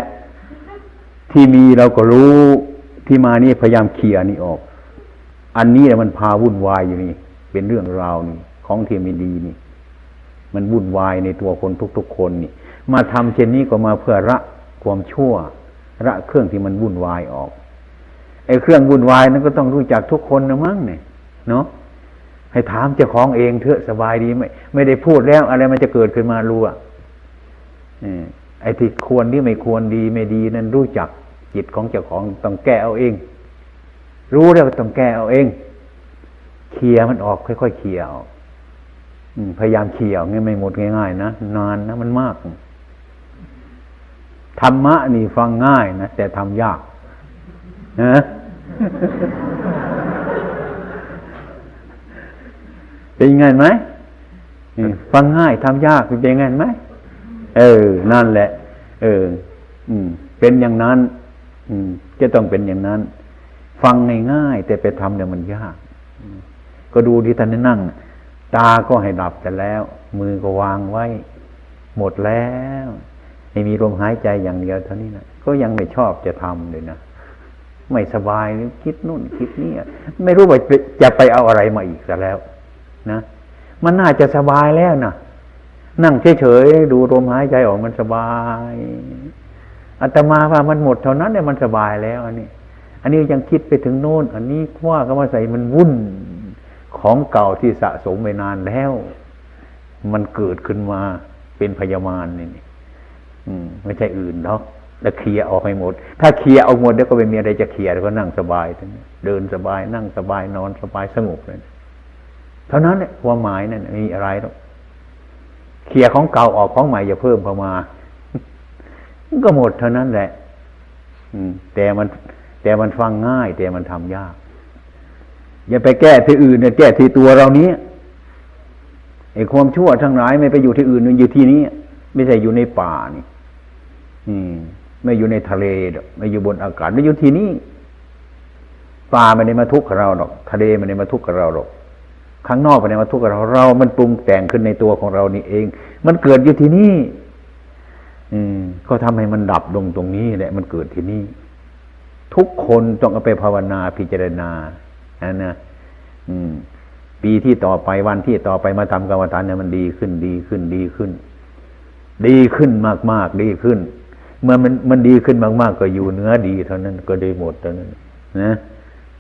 ที่มีเราก็รู้ที่มานี่พยายามเคลียนี่ออก อันนี้แหละมันพาวุ่นวายอยู่นี่ เป็นเรื่องราวนี่ของที่ไม่ดีนี่ มันวุ่นวายในตัวคนทุกๆคนนี่ มาทำเช่นนี้ก็มาเพื่อระความชั่วระเครื่องที่มันวุ่นวายออกไอ้เครื่องวุ่นวายนั้นก็ต้องรู้จักทุกคนนะมั้งเนี่ยเนาะให้ถามเจ้าของเองเถอะสบายดีไม่ไม่ได้พูดแล้ว อะไรมันจะเกิดขึ้นมารู้อะไอ้ที่ควรที่ไม่ควรดีไม่ดีนั้นรู้จักจิตของเจ้าของต้องแก้เอาเอง รู้แล้วต้องแก้เอาเอง เคลียมันออกค่อยๆเคลียออกพยายามเคลียร์งี้ไม่หมดง่ายๆนะนานนะมันมากธรรมะนี่ฟังง่ายนะแต่ทำยากนะเป็นยังไงไหมฟังง่ายทำยากเป็นยังไงไหมเออ นั่นแหละ เออ อืม เป็นอย่างนั้น อืม จะต้องเป็นอย่างนั้น ฟังง่ายๆแต่ไปทำเนี่ยมันยาก ก็ดูที่ท่านนั่ง ตาก็ให้ดับแต่แล้ว มือก็วางไว้ หมดแล้วให้มีลมหายใจอย่างเดียวเท่านี้นะก็ยังไม่ชอบจะทำเลยนะไม่สบายคิดนู่นคิดนี่ไม่รู้ว่าจะไปเอาอะไรมาอีกแต่แล้ว นะ มันน่าจะสบายแล้วนะนั่งเฉยๆดูลมหายใจออกมันสบายอาตมาว่ามันหมดเท่านั้นเนี่ยมันสบายแล้ว อันนี้ อันนี้ยังคิดไปถึงโน้นอันนี้ว่าก็มาใส่มันวุ่น ของเก่าที่สะสมไปนานแล้ว มันเกิดขึ้นมาเป็นพยามารนี่ไม่ใช่อื่นหรอกแล้วเคลียออกให้หมด ถ้าเคลียร์เอาหมดแล้วก็ไม่มีอะไรจะเคลียร์แล้วก็นั่งสบายเดินสบายนั่งสบายนอนสบายสงบเลยเท่านั้นเนี่ยความหมายนั่นมีอะไรหรอกเคลียของเก่าออกของใหม่อย่าเพิ่มเข้ามาก็หมดเท่านั้นแหละอืมแต่มัน แต่มันฟังง่าย แต่มันทำยาก อย่าไปแก้ที่อื่นเนี่ยแก้ที่ตัวเรานี้ไอ้ความชั่วทั้งหลายไม่ไปอยู่ที่อื่นมันอยู่ที่นี้ ไม่ใช่อยู่ในป่านี่ อืม ไม่อยู่ในทะเลดอกไม่อยู่บนอากาศไม่อยู่ที่นี่ปลาไม่ได้มาทุกข์กับเราหรอก ทะเลไม่ได้มาทุกข์กับเราหรอกข้างนอกไม่ได้มาทุกข์กับเรา เรา มันปรุงแต่งขึ้นในตัวของเรานี่เอง มันเกิดอยู่ที่นี่ อืม ก็ทำให้มันดับลงตรงนี้แหละ มันเกิดที่นี่ ทุกคนต้องเอาไปภาวนาพิจารณา อันะปีที่ต่อไปวันที่ต่อไปมาทำกรรมฐานเนี่ยมันดีขึ้นดีขึ้นดีขึ้น ดีขึ้นมากๆดีขึ้น เมื่อมันมันดีขึ้นมากๆ ก็อยู่เนื้อดีเท่านั้นก็ได้หมดเท่านั้น นะ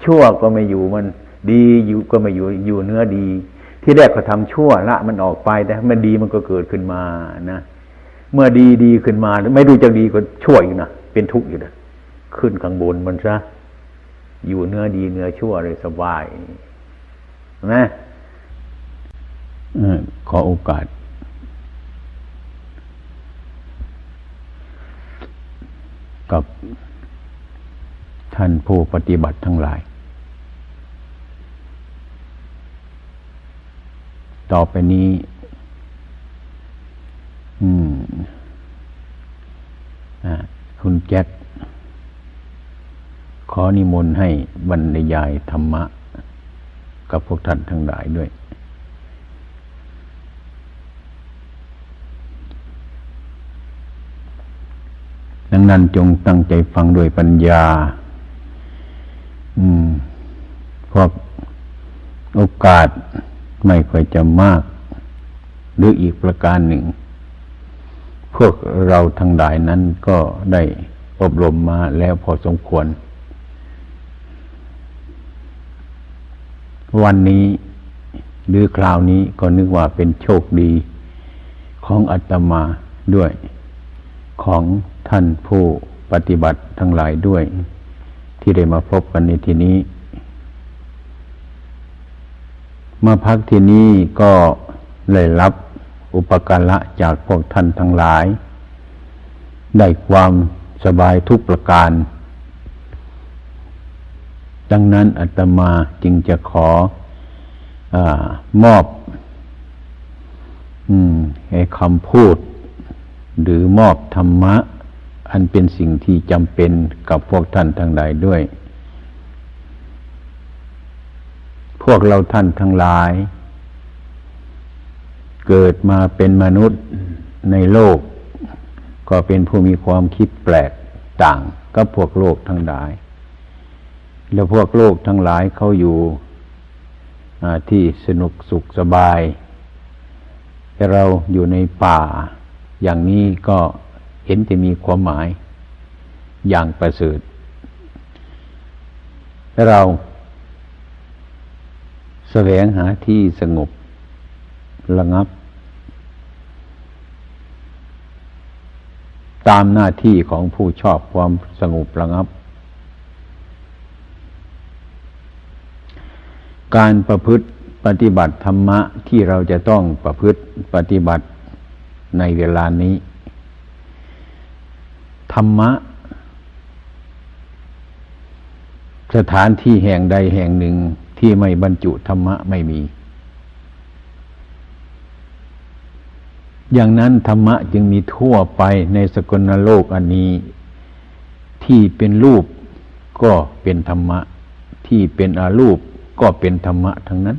ชั่วก็ไม่อยู่มันดีอยู่ก็ไม่อยู่อยู่เนื้อดี ที่แรกก็ทำชั่วละมันออกไปแต่มันดีมันก็เกิดขึ้นมานะเมื่อดีดีขึ้นมา ไม่ดูจะดีก็ชั่วอยู่นะเป็นทุกข์อยู่นะขึ้นข้างบนมันซะ อยู่เนื้อดีเนื้อชั่วเลยสบายนะขอโอกาส กับท่านผู้ปฏิบัติทั้งหลาย ต่อไปนี้ อืมคุณแจ็ค ขอนิมนต์ให้บรรยายธรรมะ กับพวกท่านทั้งหลายด้วย ดังนั้นจงตั้งใจฟังด้วยปัญญา อืมเพราะโอกาสไม่ค่อยจะมาก หรืออีกประการหนึ่ง พวกเราทั้งหลายนั้นก็ได้อบรมมาแล้วพอสมควร วันนี้หรือคราวนี้ก็นึกว่าเป็นโชคดีของอาตมาด้วย ของท่านผู้ปฏิบัติทั้งหลายด้วย ที่ได้มาพบกันในที่นี้ มาพักที่นี้ก็เลยรับอุปการะจากพวกท่านทั้งหลาย ได้ความสบายทุกประการ ดังนั้นอาตมาจึงจะขออมอบคำพูด หรือมอบธรรมะ อันเป็นสิ่งที่จำเป็นกับพวกท่านทั้งหลายด้วย พวกเราท่านทั้งหลาย เกิดมาเป็นมนุษย์ในโลก ก็เป็นผู้มีความคิดแปลกต่างกับพวกโลกทั้งหลาย แล้วพวกโลกทั้งหลายเขาอยู่ที่สนุกสุขสบาย แต่เราอยู่ในป่า อย่างนี้ก็เห็นจะมีความหมายอย่างประเสริฐเราแสวงหาที่สงบระงับ ตามหน้าที่ของผู้ชอบความสงบระงับ การประพฤติปฏิบัติธรรมะที่เราจะต้องประพฤติปฏิบัติในเวลานี้ ธรรมะ สถานที่แห่งใดแห่งหนึ่งที่ไม่บรรจุธรรมะไม่มี อย่างนั้นธรรมะจึงมีทั่วไปในสกลโลกอันนี้ ที่เป็นรูปก็เป็นธรรมะ ที่เป็นอารูป ก็เป็นธรรมะทั้งนั้น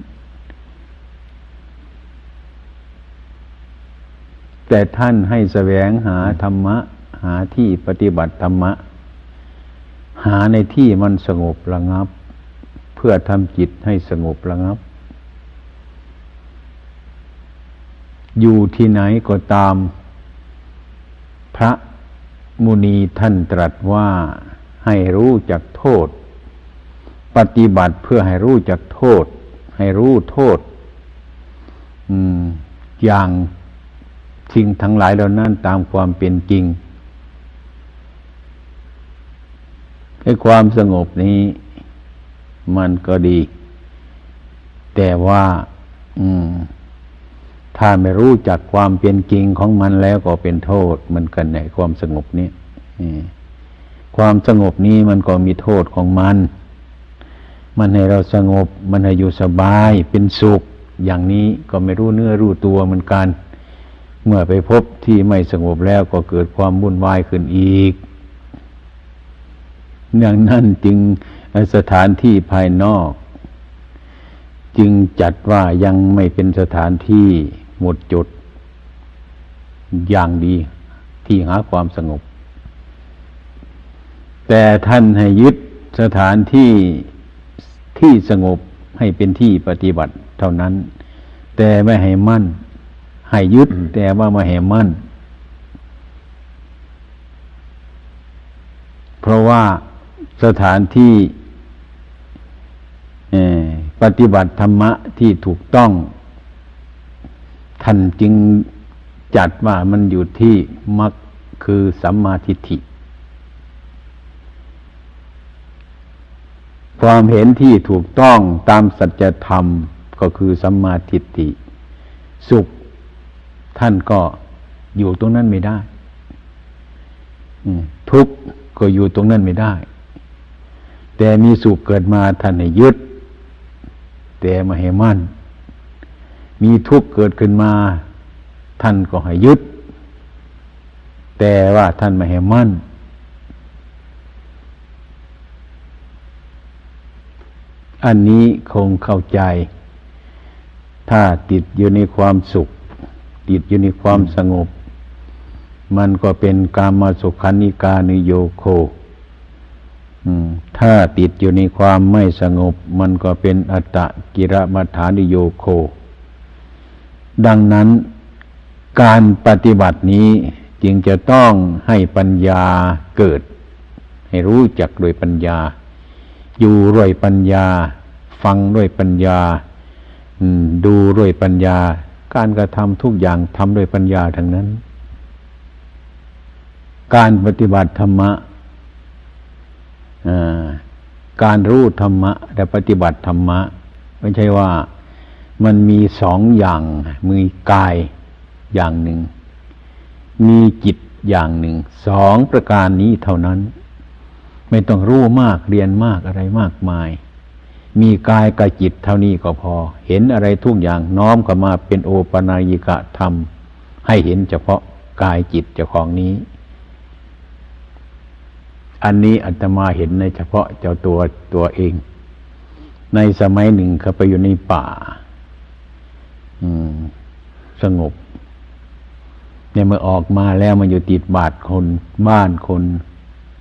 แต่ท่านให้แสวงหาธรรมะ หาที่ปฏิบัติธรรมะ หาในที่มันสงบระงับ เพื่อทำจิตให้สงบระงับ อยู่ที่ไหนก็ตาม พระมุนีท่านตรัสว่าให้รู้จักโทษ ปฏิบัติเพื่อให้รู้จักโทษ ให้รู้โทษอย่างสิ่งทั้งหลายเหล่านั้นตามความเป็นจริงให้ความสงบนี้ มันก็ดี แต่ว่า อืม ถ้าไม่รู้จักความเป็นจริงของมันแล้วก็เป็นโทษมันกันในความสงบนี้ความสงบนี้มันก็มีโทษของมัน มันให้เราสงบ มันให้อยู่สบายเป็นสุข อย่างนี้ก็ไม่รู้เนื้อรู้ตัวเหมือนกัน เมื่อไปพบที่ไม่สงบแล้วก็เกิดความวุ่นวายขึ้นอีกอย่างนั้นจึงสถานที่ภายนอก จึงจัดว่ายังไม่เป็นสถานที่หมดจด อย่างดีที่หาความสงบ แต่ท่านให้ยึดสถานที่ ที่สงบให้เป็นที่ปฏิบัติเท่านั้น แต่ไม่ให้มั่น ให้ยึดแต่ว่าไม่ให้มั่น เพราะว่าสถานที่ปฏิบัติธรรมะที่ถูกต้อง ท่านจึงจัดว่ามันอยู่ที่มักคือสัมมาทิฏฐิ ความเห็นที่ถูกต้องตามสัจธรรมก็คือสัมมาทิฏฐิสุข ท่านก็อยู่ตรงนั้นไม่ได้ทุกข์ก็อยู่ตรงนั้นไม่ได้ แต่มีสุขเกิดมาท่านให้ยึด แต่มาให้มั่น มีทุกข์เกิดขึ้นมา ท่านก็ให้ยึด แต่ว่าท่านม่ให้มั่น อันนี้คงเข้าใจ ถ้าติดอยู่ในความสุข ติดอยู่ในความสงบ มันก็เป็นกามาสุขานิกานิโยโคถ้าติดอยู่ในความไม่สงบ มันก็เป็นอัตตะกิรมัฐานิโยโค ดังนั้นการปฏิบัตินี้จึงจะต้องให้ปัญญาเกิด ให้รู้จักโดยปัญญา อยู่ด้วยปัญญา ฟังด้วยปัญญาดูด้วยปัญญา การกระทำทุกอย่างทำด้วยปัญญาทั้งนั้น การปฏิบัติธรรมะการรู้ธรรมะ และปฏิบัติธรรมะ ไม่ใช่ว่ามันมีสองอย่างมีกายอย่างหนึ่ง มีจิตอย่างหนึ่ง สองประการนี้เท่านั้น ไม่ต้องรู้มากเรียนมากอะไรมากมาย มีกายกับจิตเท่านี้ก็พอ เห็นอะไรทุกอย่างน้อมเข้ามาเป็นโอปนายิกะธรรม ให้เห็นเฉพาะกายจิตเจ้าของนี้ อันนี้อาตมาเห็นในเฉพาะเจ้าตัวตัวเอง ในสมัยหนึ่งเขาไปอยู่ในป่า อืม สงบเนี่ยเมื่อออกมาแล้วมันอยู่ติดบาดคนบ้านคน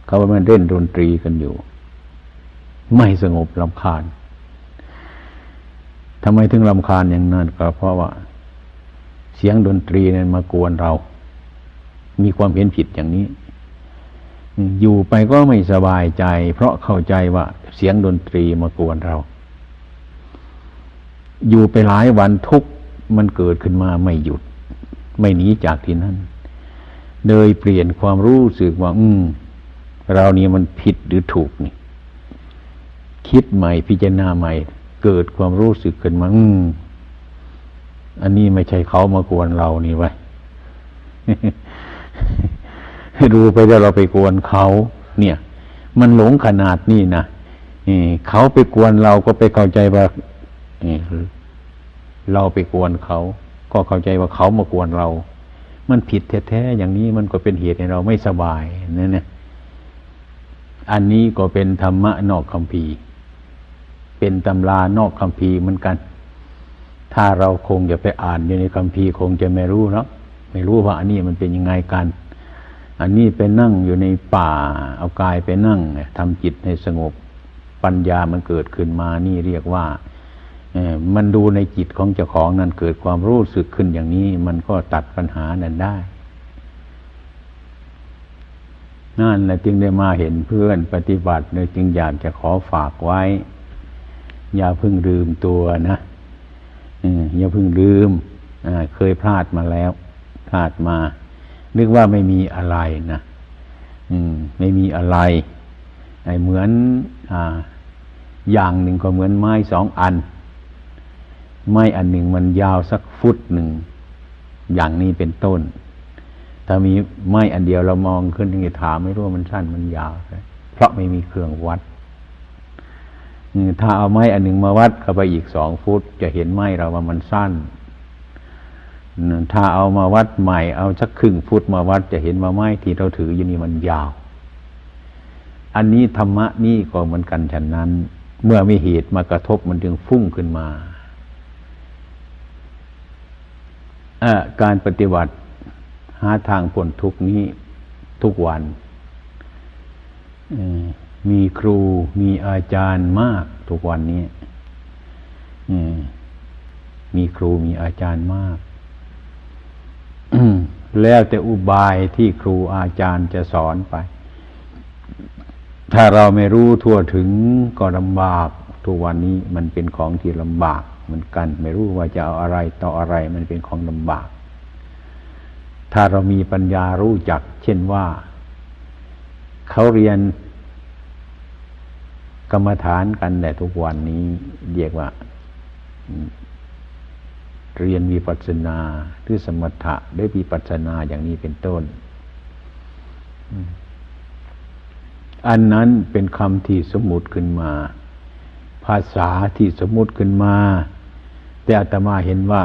เขาไปมันเล่นดนตรีกันอยู่ ไม่สงบลำคาญทำไมถึงลำคาญอย่างนั้นก็เพราะว่า เสียงดนตรีนั้นมากวนเรา มีความเห็นผิดอย่างนี้ อยู่ไปก็ไม่สบายใจ เพราะเข้าใจว่า เสียงดนตรีมากวนเรา อยู่ไปหลายวันทุกมันเกิดขึ้นมาไม่หยุด ไม่หนีจากที่นั่นเลยเปลี่ยนความรู้สึกว่า อืม เรานี่มันผิดหรือถูกนี่ คิดใหม่พิจารณาใหม่ เกิดความรู้สึกขึ้นมาอืมอันนี้ไม่ใช่เขามากวนเรานี่ไว้ดูไปแล้วเราไปกวนเขา เนี่ย มันหลงขนาดนี้นะเขาไปกวนเราก็ไปเข้าใจว่าเราไปกวนเขา ก็เข้าใจว่าเขามากวนเรา มันผิดแท้ๆอย่างนี้มันก็เป็นเหตุให้เราไม่สบายนั่นนะ อันนี้ก็เป็นธรรมะนอกคำพีเป็นตำรานอกคำพีเหมือนกัน ถ้าเราคงจะไปอ่านอยู่ในคำพีคงจะไม่รู้เนาะไม่รู้ว่าอันนี้มันเป็นยังไงกัน อันนี้ไปนั่งอยู่ในป่า เอากายไปนั่งทำจิตให้สงบปัญญามันเกิดขึ้นมานี่เรียกว่ามันดูในจิตของเจ้าของนั้นเกิดความรู้สึกขึ้นอย่างนี้ มันก็ตัดปัญหานั้นได้ นั่นแหละจึงได้มาเห็นเพื่อนปฏิบัติเลยจึงอยากจะขอฝากไว้ อย่าเพิ่งลืมตัวนะอย่าเพิ่งลืมเคยพลาดมาแล้ว พลาดมา นึกว่าไม่มีอะไรนะมไม่มีอะไรไอ้เหมือนออย่างหนึ่งก็เหมือนไม้สองอัน ไม้อันหนึ่งมันยาวสักฟุตหนึ่ง อย่างนี้เป็นต้น ถ้ามีไม้อันเดียวเรามองขึ้นที่ถามไม่รู้ว่ามันสั้นมันยาวเพราะไม่มีเครื่องวัดถ้าเอาไม้อันหนึ่งมาวัดเข้าไปอีกสองฟุต จะเห็นไม้เราว่ามันสั้นถถ้าเอามาวัดใหม่เอาสักครึ่งฟุตมาวัดจะเห็นว่าไม้ที่เราถืออยู่นี่มันยาว อันนี้ธรรมะนี่ก็เหมือนกันฉะนั้น เมื่อมีเหตุมากระทบมันจึงฟุ้งขึ้นมาการปฏิบัติ หาทางพ้นทุกนี้ทุกวัน มีครูมีอาจารย์มากทุกวันนี้มีครูมีอาจารย์มาก แล้วแต่อุบายที่ครูอาจารย์จะสอนไป ถ้าเราไม่รู้ทั่วถึงก็ลำบาก ทุกวันนี้มันเป็นของที่ลำบากเหมือนกัน ไม่รู้ว่าจะเอาอะไรต่ออะไรมันเป็นของลำบาก ถ้าเรามีปัญญารู้จัก เช่นว่าเขาเรียนกรรมฐานกันแต่ทุกวันนี้เรียกว่า เรียนวิปัสสนาหรือสมถะด้วยวิปัสสนาอย่างนี้เป็นต้น อันนั้นเป็นคำที่สมมุติขึ้นมา ภาษาที่สมมุติขึ้นมา แต่อาตมาเห็นว่า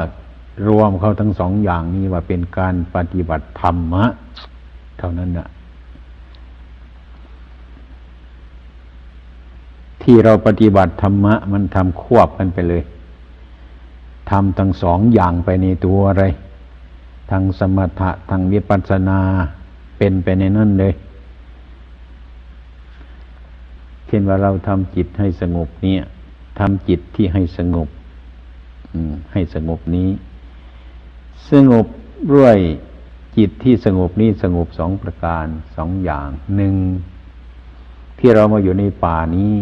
รวมเขาทั้งสองอย่างนี้ว่าเป็นการปฏิบัติธรรมะ เท่านั้นนะที่เราปฏิบัติธรรมะ มันทำควบกันไปเลยทำทั้งสองอย่างไปในตัวอะไรทางสมถะทางวิปัสสนาเป็นไปในนั่นเลย เช่นว่าเราทำจิตให้สงบเนี่ยทำจิตที่ให้สงบให้สงบนี้ สงบด้วยจิตที่สงบนี้สงบสองประการสองอย่างหนึ่งที่เรามาอยู่ในป่านี้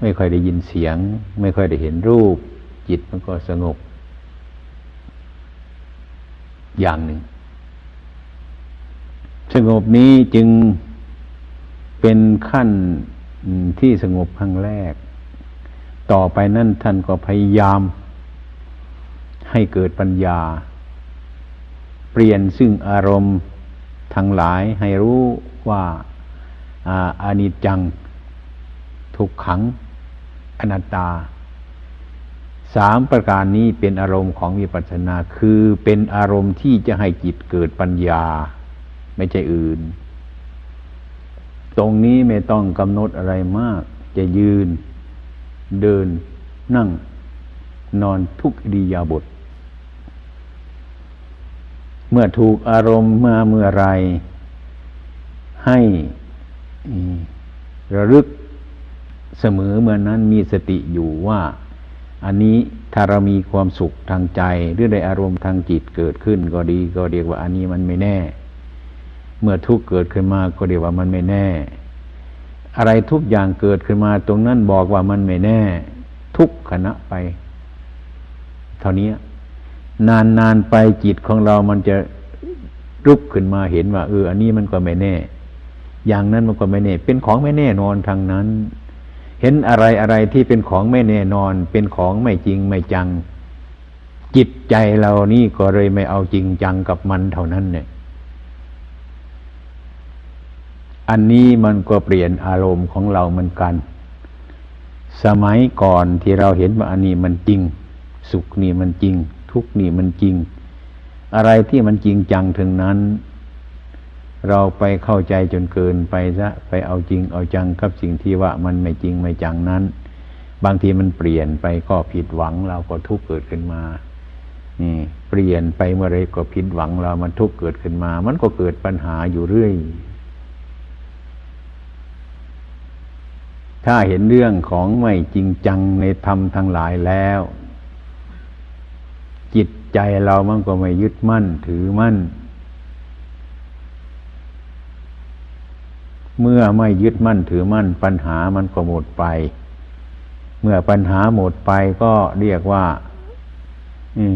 ไม่ค่อยได้ยินเสียง ไม่ค่อยได้เห็นรูป จิตมันก็สงบ อย่างหนึ่ง สงบนี้จึงเป็นขั้นที่สงบครั้งแรก ต่อไปนั่นท่านก็พยายามให้เกิดปัญญา เปลี่ยนซึ่งอารมณ์ทั้งหลายให้รู้ว่าอานิจจัง ทุกขัง อนัตตา สามประการนี้เป็นอารมณ์ของวิปัสสนา คือเป็นอารมณ์ที่จะให้จิตเกิดปัญญา ไม่ใช่อื่น ตรงนี้ไม่ต้องกำหนดอะไรมาก จะยืน เดิน นั่ง นอนทุกอิริยาบถ เมื่อถูกอารมณ์มาเมื่อไร ให้ระลึกเสมอเมื่อนั้นมีสติอยู่ว่า อันนี้ถ้าเรามีความสุขทางใจ หรือได้อารมณ์ทางจิตเกิดขึ้นก็ดี ก็เรียกว่าอันนี้มันไม่แน่ เมื่อทุกข์เกิดขึ้นมาก็เรียกว่ามันไม่แน่ อะไรทุกอย่างเกิดขึ้นมาตรงนั้นบอกว่ามันไม่แน่ ทุกขณะไป เท่านี้ นานนานไปจิตของเรามันจะรุกขึ้นมาเห็นว่า เออ อันนี้มันก็ไม่แน่ อย่างนั้นมันก็ไม่แน่ เป็นของไม่แน่นอนทางนั้น เห็นอะไรอะไรที่เป็นของไม่แน่นอน เป็นของไม่จริงไม่จัง จิตใจเรานี่ก็เลยไม่เอาจริงจังกับมันเท่านั้นเนี่ย อันนี้มันก็เปลี่ยนอารมณ์ของเราเหมือนกัน สมัยก่อนที่เราเห็นว่าอันนี้มันจริง สุขนี่มันจริง ทุกนี่มันจริง อะไรที่มันจริงจังถึงนั้น เราไปเข้าใจจนเกินไปซะไปเอาจริงเอาจังกับสิ่งที่ว่ามันไม่จริงไม่จังนั้น บางทีมันเปลี่ยนไปก็ผิดหวังเราก็ทุกข์เกิดขึ้นมานี่เปลี่ยนไปเมื่อไรก็ผิดหวังเรามันทุกข์เกิดขึ้นมา มันก็เกิดปัญหาอยู่เรื่อยถ้าเห็นเรื่องของไม่จริงจังในธรรมทั้งหลายแล้ว ใจเรามันก็ไม่ยึดมั่นถือมั่น เมื่อไม่ยึดมั่นถือมั่น ปัญหามันก็หมดไป เมื่อปัญหาหมดไปก็เรียกว่า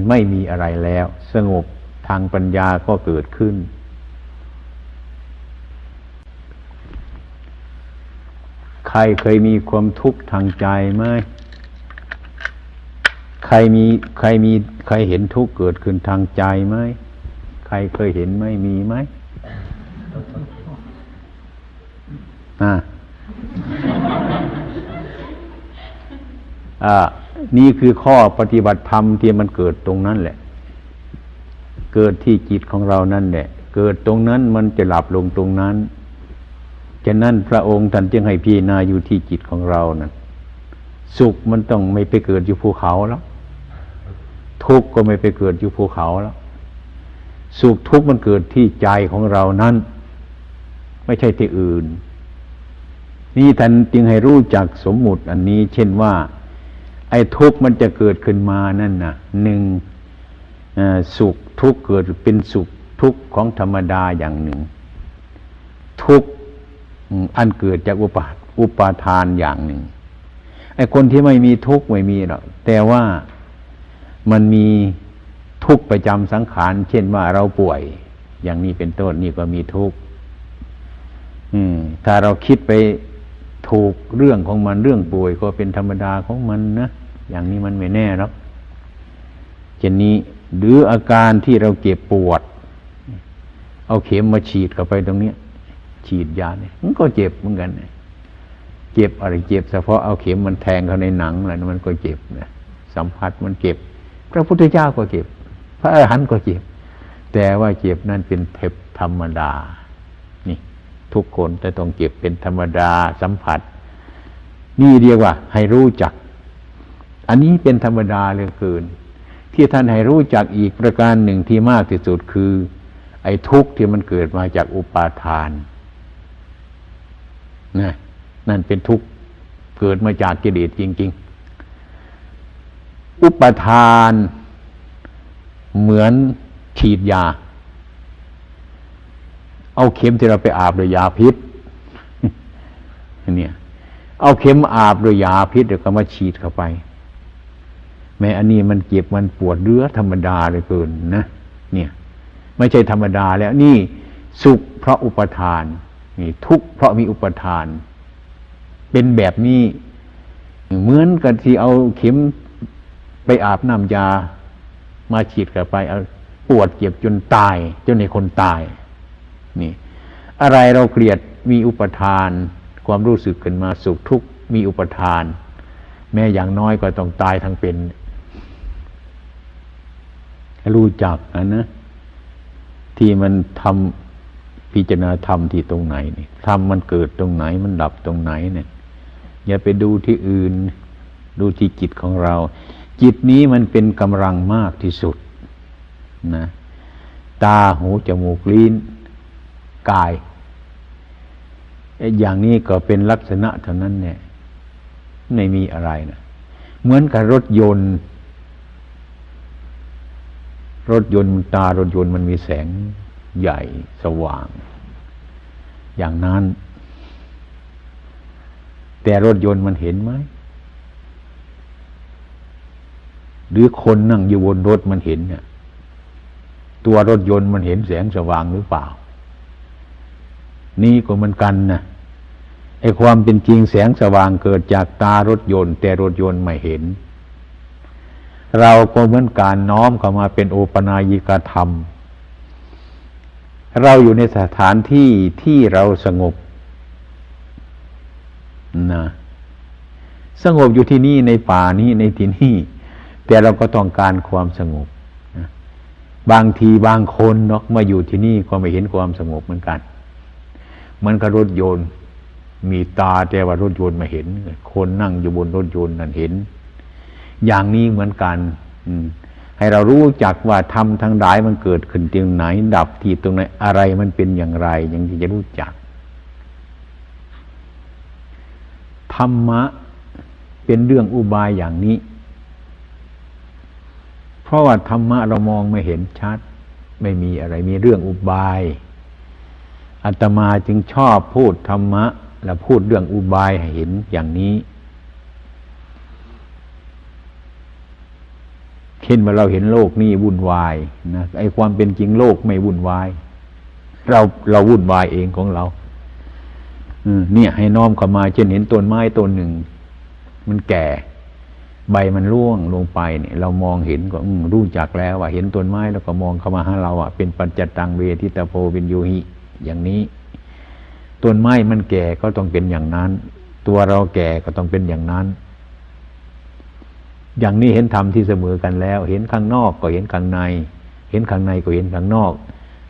ไม่มีอะไรแล้ว สงบทางปัญญาก็เกิดขึ้น ใครเคยมีความทุกข์ทางใจไหม ใครมีใครมีใครเห็นทุกข์เกิดขึ้นทางใจไหมใครเคยเห็นไหมมีไหมอ่าอ่านี่คือข้อปฏิบัติธรรมที่มันเกิดตรงนั้นแหละ เกิดที่จิตของเรานั่นแหละ เกิดตรงนั้นมันจะหลับลงตรงนั้นฉะนั้นพระองค์ท่านจึงให้พิจารณาอยู่ที่จิตของเรานะ่ะสุขมันต้องไม่ไปเกิดอยู่ภูเขาแล้ว ทุกข์ก็ไม่ไปเกิดอยู่ภูเขาแล้ว สุขทุกข์มันเกิดที่ใจของเรานั้น ไม่ใช่ที่อื่น นี่ท่านจึงให้รู้จักสมมุติอันนี้ เช่นว่า ไอ้ทุกข์มันจะเกิดขึ้นมานั่นนะหนึ่งสุขทุกข์เกิดเป็นสุขทุกข์ของธรรมดาอย่างหนึ่ง ทุกข์อันเกิดจากอุปาอุปาทานอย่างหนึ่งไอ้คนที่ไม่มีทุกข์ไม่มีหรอกแต่ว่า มันมีทุกข์ประจำสังขาร เช่นว่าเราป่วย อย่างนี้เป็นต้นนี่ก็มีทุกข์ถ้าเราคิดไปถูกเรื่องของมันเรื่องป่วยก็เป็นธรรมดาของมันนะอย่างนี้มันไม่แน่หรอกเช่นนี้หรืออาการที่เราเก็บปวด เอาเข็มมาฉีดเข้าไปตรงนี้ฉีดยาเนี่ยมันก็เจ็บเหมือนกันเจ็บอะไรเจ็บเฉพาะเอาเข็มมันแทงเข้าในหนังอะไรมันก็เจ็บนะสัมผัสมันเจ็บ พระพุทธเจ้าก็เจ็บ พระอรหันต์ก็เจ็บ แต่ว่าเจ็บนั่นเป็นเทปธรรมดา นี่ ทุกคนจะต้องเจ็บเป็นธรรมดาสัมผัส นี่เรียกว่า ให้รู้จัก อันนี้เป็นธรรมดาเหลือเกิน ที่ท่านให้รู้จักอีกประการหนึ่งที่มากที่สุดคือ ไอ้ทุกข์ที่มันเกิดมาจากอุปาทานนะนั่นเป็นทุกข์เกิดมาจากกิเลสจริง ๆ อุปทาน เหมือนฉีดยา เอาเข็มที่เราไปอาบด้วยยาพิษเนี่ยเอาเข็มอาบด้วยยาพิษเดี๋ยวก็มาฉีดเข้าไป แม้อันนี้มันเจ็บมันปวดเรือธรรมดาเลยเกินนะเนี่ย ไม่ใช่ธรรมดาแล้วนี่สุขเพราะอุปทานนี่ทุกข์เพราะมีอุปทาน เป็นแบบนี้ เหมือนกับที่เอาเข็ม ไปอาบน้ำยา มาฉีดกันไปปวดเจ็บจนตาย จนในคนตาย นี่ อะไรเราเกลียดมีอุปทาน ความรู้สึกขึ้นมาสุขทุกข์มีอุปทาน แม้อย่างน้อยก็ต้องตายทั้งเป็นรู้จักนะนะ ที่มันทำพิจารณาธรรมที่ตรงไหนนี่ธรรมมันเกิดตรงไหนมันดับตรงไหนเนี่ยอย่าไปดูที่อื่น ดูที่จิตของเรา จิตนี้มันเป็นกำลังมากที่สุดนะตาหูจมูกลิ้นกายอย่างนี้ก็เป็นลักษณะเท่านั้นเนี่ยไม่มีอะไรนะเหมือนกับรถยนต์ รถยนต์ตารถยนต์มันมีแสงใหญ่สว่าง อย่างนั้น แต่รถยนต์มันเห็นไหม หรือคนนั่งอยู่บนรถมันเห็นเนี่ยตัวรถยนต์มันเห็นแสงสว่างหรือเปล่า นี่ก็มันกันนะไอความเป็นจริงแสงสว่างเกิดจากตารถยนต์ แต่รถยนต์ไม่เห็น เราก็เหมือนการน้อมเข้ามาเป็นโอปนายิกธรรม เราอยู่ในสถานที่ที่เราสงบนะสงบอยู่ที่นี่ในป่านี้ในที่นี่ แต่เราก็ต้องการความสงบบางทีบางคนเนาะมาอยู่ที่นี่ก็ไม่เห็นความสงบเหมือนกันมันก็รถยนต์มีตาแต่ว่ารถยนต์ไม่เห็น คนนั่งอยู่บนรถยนต์นั่นเห็น อย่างนี้เหมือนกัน อืม ให้เรารู้จักว่าธรรมทั้งหลายมันเกิดขึ้นตรงไหน ดับที่ตรงไหนอะไรมันเป็นอย่างไร อย่างที่จะรู้จักธรรมะเป็นเรื่องอุบายอย่างนี้ เพราะว่าธรรมะเรามองไม่เห็นชัด ไม่มีอะไรมีเรื่องอุบายอาตมาจึงชอบพูดธรรมะ และพูดเรื่องอุบายให้เห็นอย่างนี้เช่นว่าเราเห็นโลกนี้วุ่นวายนะไอ้ความเป็นจริงโลกไม่วุ่นวาย เราเราวุ่นวายเองของเราเนี่ยให้น้อมเข้ามาเช่นเห็นต้นไม้ต้นหนึ่ง มันแก่ ใบมันร่วงลงไปเนี่ยเรามองเห็นก็รู้จักแล้วว่าเห็นต้นไม้แล้วก็มองเข้ามาหาเราอะเป็นปัญจตังเวทิตาโพวินโยหิ อย่างนี้ต้นไม้มันแก่ก็ต้องเป็นอย่างนั้น ตัวเราแก่ก็ต้องเป็นอย่างนั้น อย่างนี้เห็นธรรมที่เสมอกันแล้ว เห็นข้างนอกก็เห็นข้างใน เห็นข้างในก็เห็นข้างนอก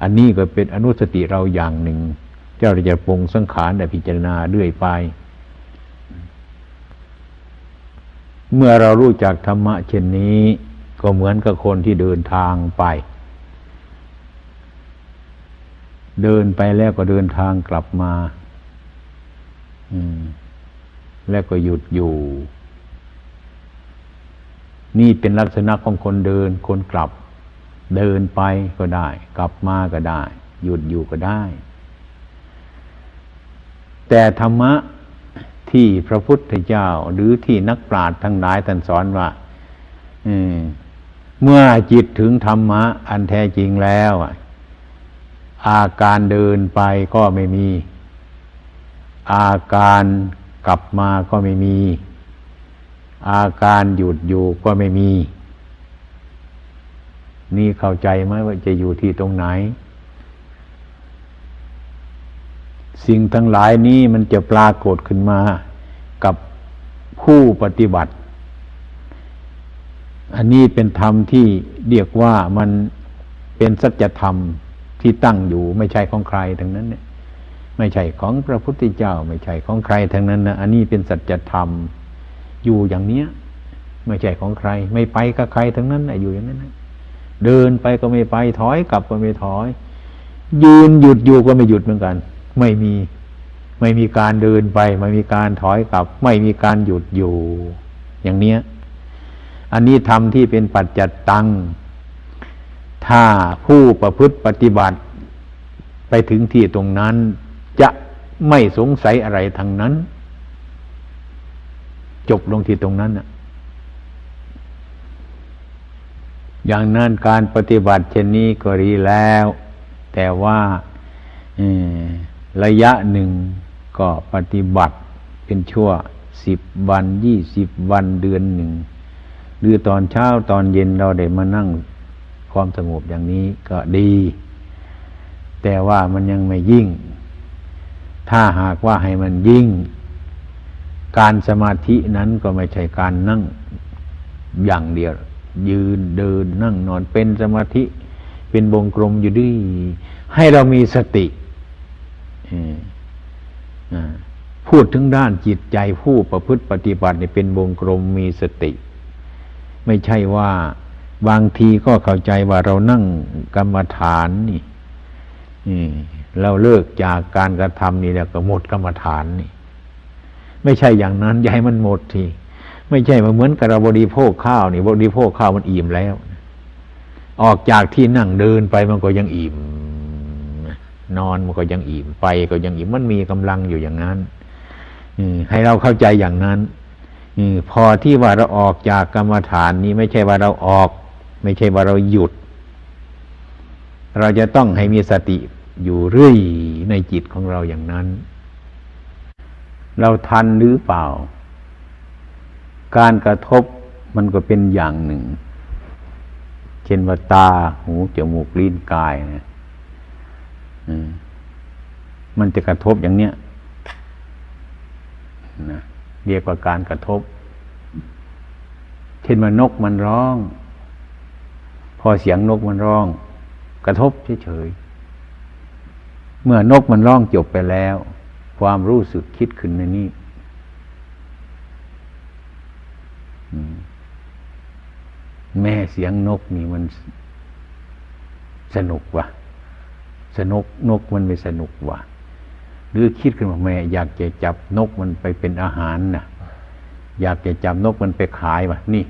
อันนี้ก็เป็นอนุสติเราอย่างหนึ่ง เจ้าจะปรุงสังขารแต่พิจารณาเรื่อยไป เมื่อเรารู้จักธรรมะเช่นนี้ ก็เหมือนกับคนที่เดินทางไป เดินไปแล้วก็เดินทางกลับมา อืม แล้วก็หยุดอยู่ นี่เป็นลักษณะของคนเดินคนกลับ เดินไปก็ได้ กลับมาก็ได้ หยุดอยู่ก็ได้ แต่ธรรมะ ที่พระพุทธเจ้า หรือที่นักปราชญ์ทั้งหลายท่านสอนว่าเมื่อจิตถึงธรรมะ อันแท้จริงแล้วอาการเดินไปก็ไม่มี อาการกลับมาก็ไม่มี อาการหยุดอยู่ก็ไม่มี นี่เข้าใจไหมว่าจะอยู่ที่ตรงไหน สิ่งทั้งหลายนี้มันจะปรากฏขึ้นมากับผู้ปฏิบัติ อันนี้เป็นธรรมที่เรียกว่ามันเป็นสัจธรรมที่ตั้งอยู่ไม่ใช่ของใครทั้งนั้นเนี่ยไม่ใช่ของพระพุทธเจ้า ไม่ใช่ของใครทั้งนั้นนะอันนี้เป็นสัจธรรมอยู่อย่างเนี้ย ไม่ใช่ของใคร ไม่ไปกับใครทั้งนั้นนะอยู่อย่างนั้นนะเดินไปก็ไม่ไปถอยกลับก็ไม่ถอย ยืนหยุดอยู่ก็ไม่หยุดเหมือนกัน ไม่มี ไม่มีการเดินไป ไม่มีการถอยกลับ ไม่มีการหยุดอยู่ อย่างเนี้ย อันนี้ทำที่เป็นปัจจัตตัง ถ้าผู้ประพฤติปฏิบัติ ไปถึงที่ตรงนั้น จะไม่สงสัยอะไรทางนั้น จบลงที่ตรงนั้นน่ะอย่างนั้นการปฏิบัติเช่นนี้ก็ดีแล้ว แต่ว่า ระยะหนึ่งก็ปฏิบัติเป็นชั่วสิบวันยี่สิบวันเดือนหนึ่ง หรือตอนเช้าตอนเย็นเราได้มานั่งความสงบอย่างนี้ก็ดี แต่ว่ามันยังไม่ยิ่ง ถ้าหากว่าให้มันยิ่ง การสมาธินั้นก็ไม่ใช่การนั่งอย่างเดียว ยืนเดินนั่งนอนเป็นสมาธิ เป็นวงกลมอยู่ดีให้เรามีสติ พูดถึงด้านจิตใจผู้ประพฤติปฏิบัติเป็นวงกลมมีสติ ไม่ใช่ว่าบางทีก็เข้าใจว่าเรานั่งกรรมฐานนี่เราเลิกจากการกระทำนี่แล้วก็หมดกรรมฐานนี่ ไม่ใช่อย่างนั้นยาให้มันหมดทีไม่ใช่มาเหมือนกับเราบริโภคข้าวนี่บริโภคข้าวมันอิ่มแล้ว ออกจากที่นั่งเดินไปมันก็ยังอิ่ม นอนมันก็ยังอิ่มไปก็ยังอิ่มมันมีกำลังอยู่อย่างนั้นให้เราเข้าใจอย่างนั้นพอที่ว่าเราออกจากกรรมฐานนี้ไม่ใช่ว่าเราออก ไม่ใช่ว่าเราหยุด เราจะต้องให้มีสติอยู่เรื่อยในจิตของเราอย่างนั้น เราทันหรือเปล่า การกระทบมันก็เป็นอย่างหนึ่ง เช่นว่าตา หู จมูก ลิ้น กายนะ มันจะกระทบอย่างเนี้ยนะเรียกว่าการกระทบ เช่นว่านกมันร้อง พอเสียงนกมันร้อง กระทบเฉยๆเมื่อนกมันร้องจบไปแล้ว ความรู้สึกคิดขึ้นในนี้แม่เสียงนกนี่มันสนุกว่ะ สนุกนกมันไม่สนุกว่ะ หรือคิดขึ้นมาแม่อยากจะจับนกมันไปเป็นอาหารนะอยากจะจับนกมันไปขายว่ะ นี่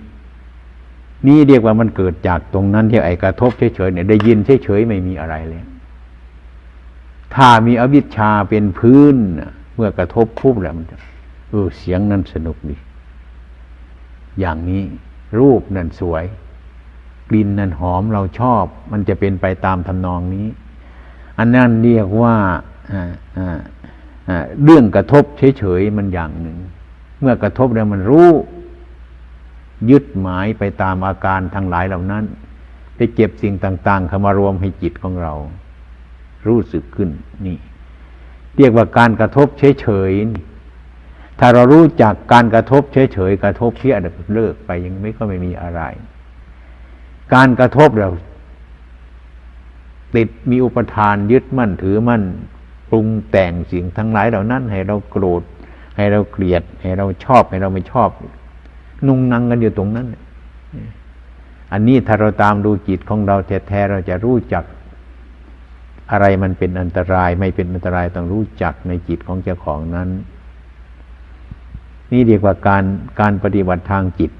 นี่เรียกว่ามันเกิดจากตรงนั้นที่ไอ้กระทบเฉยๆเนี่ยได้ยินเฉยๆไม่มีอะไรเลยถ้ามีอวิชชาเป็นพื้นเมื่อกระทบปุ๊บแล้วมันจะเออเสียงนั้นสนุกดีอย่างนี้รูปนั่นสวย กลิ่นนั่นหอมเราชอบ มันจะเป็นไปตามทำนองนี้ อันนั้นเรียกว่าเรื่องกระทบเฉยๆมันอย่างหนึ่ง เมื่อกระทบแล้วมันรู้ ยึดหมายไปตามอาการทั้งหลายเหล่านั้น ไปเก็บสิ่งต่าง ๆ เข้ามารวมให้จิตของเรา รู้สึกขึ้นนี่ เรียกว่าการกระทบเฉยๆถ้าเรารู้จักการกระทบเฉยๆกระทบเพี้ยเลิกไปยังไม่ก็ไม่มีอะไร การกระทบเรา ติดมีอุปทานยึดมั่นถือมั่นปรุงแต่งสิ่งทั้งหลายเหล่านั้น ให้เราโกรธ ให้เราเกลียด ให้เราชอบให้เราไม่ชอบ นุ่งนังกันอยู่ตรงนั้น อันนี้ถ้าเราตามดูจิตของเราแท้ๆเราจะรู้จัก อะไรมันเป็นอันตรายไม่เป็นอันตรายต้องรู้จักในจิตของเจ้าของนั้น นี่เรียกว่าการการปฏิบัติทางจิต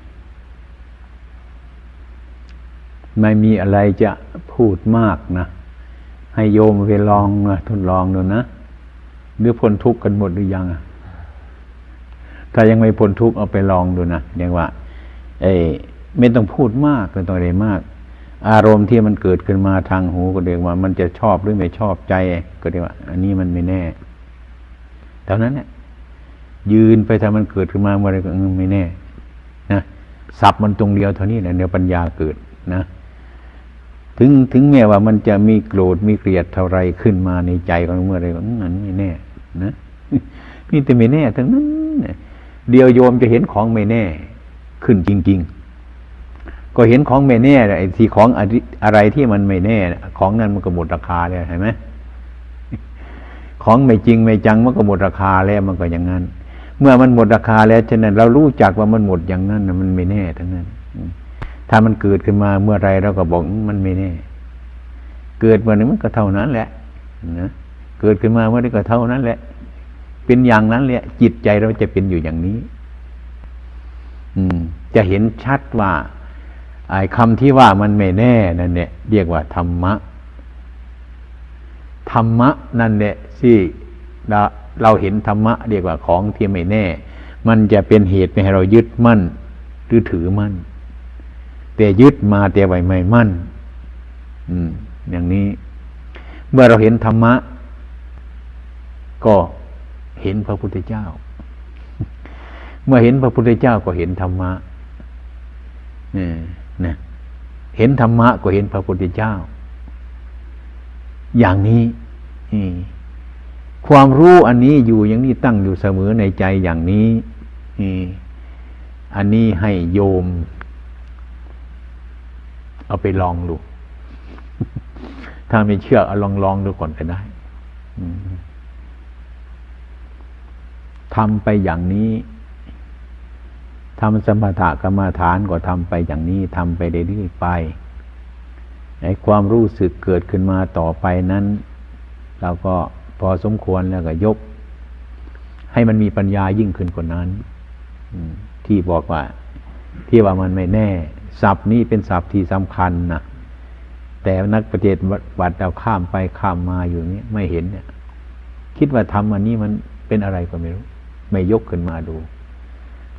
ไม่มีอะไรจะพูดมากนะ ให้โยมไปลองนะทดลองดูนะหรือพ้นทุกข์กันหมดหรือยังถ้ายังไม่พ้นทุกข์เอาไปลองดูนะเรียกว่าเอ้ไม่ต้องพูดมากไม่ต้องอะไรมาก อารมณ์ที่มันเกิดขึ้นมาทางหูก็เรียกว่า มันจะชอบหรือไม่ชอบใจก็เรียกว่า อันนี้มันไม่แน่เท่านั้นเนี่ยยืนไปถ้ามันเกิดขึ้นมาเมื่อไรก็ไม่แน่นะสับมันตรงเดียวเท่านี้แหละเดี๋ยวปัญญาเกิดนะ ถึงถึงแม้ว่ามันจะมีโกรธมีเกลียดเท่าไรขึ้นมาในใจของเมื่อไรก็นั้นไม่แน่ นะนี่แต่ไม่แน่ทั้งนั้นเดียวโยมจะเห็นของไม่แน่ ขึ้นจริง ๆ ก็เห็นของไม่แน่ไอ้ที่ของอะไรที่มันไม่แน่ ของนั้นมันก็หมดราคาเลยเห็นไหมของไม่จริงไม่จังมันก็หมดราคาแล้วมันก็อย่างนั้น เมื่อมันหมดราคาแล้วฉะนั้นเรารู้จักว่ามันหมดอย่างนั้นมันไม่แน่ทั้งนั้น ถ้ามันเกิดขึ้นมาเมื่อไรเราก็บอกมันไม่แน่ เกิดเมื่อนี้มันก็เท่านั้นแหละนะเกิดขึ้นมาเมื่อนี้ก็เท่านั้นแหละ เป็นอย่างนั้นแหละ จิตใจเราจะเป็นอยู่อย่างนี้ อืม จะเห็นชัดว่าไอ้คำที่ว่ามันไม่แน่นั่นเนี่ยเรียกว่าธรรมะธรรมะนั่นเนี่ยที่เราเห็นธรรมะเรียกว่าของที่ไม่แน่ มันจะเป็นเหตุให้เรายึดมั่น หรือถือมั่น แต่ยึดมาแต่ไว้ไม่มั่นอืมอย่างนี้ เมื่อเราเห็นธรรมะ ก็เห็นพระพุทธเจ้า เมื่อเห็นพระพุทธเจ้าก็เห็นธรรมะนี่นะเห็นธรรมะก็เห็นพระพุทธเจ้า อย่างนี้ความรู้อันนี้อยู่อย่างนี้ตั้งอยู่เสมอในใจอย่างนี้อันนี้ให้โยม เอาไปลองดู ถ้าไม่เชื่อเอาลองลองดูก่อนก็ได้ทำไปอย่างนี้ทำสมถะกรรมฐานก็ทำไปอย่างนี้ทำไปเรื่อยๆไปไอ้ความรู้สึกเกิดขึ้นมาต่อไปนั้น เราก็พอสมควรแล้วก็ยก ให้มันมีปัญญายิ่งขึ้นกว่านั้นที่บอกว่า ที่ว่ามันไม่แน่ ศัพท์นี้เป็นศัพท์ที่สำคัญนะแต่นักปฏิบัติเราข้ามไปข้ามมาอยู่นี้ไม่เห็นเนี่ย คิดว่าทำอันนี้มันเป็นอะไรก็ไม่รู้ ไม่ยกขึ้นมาดู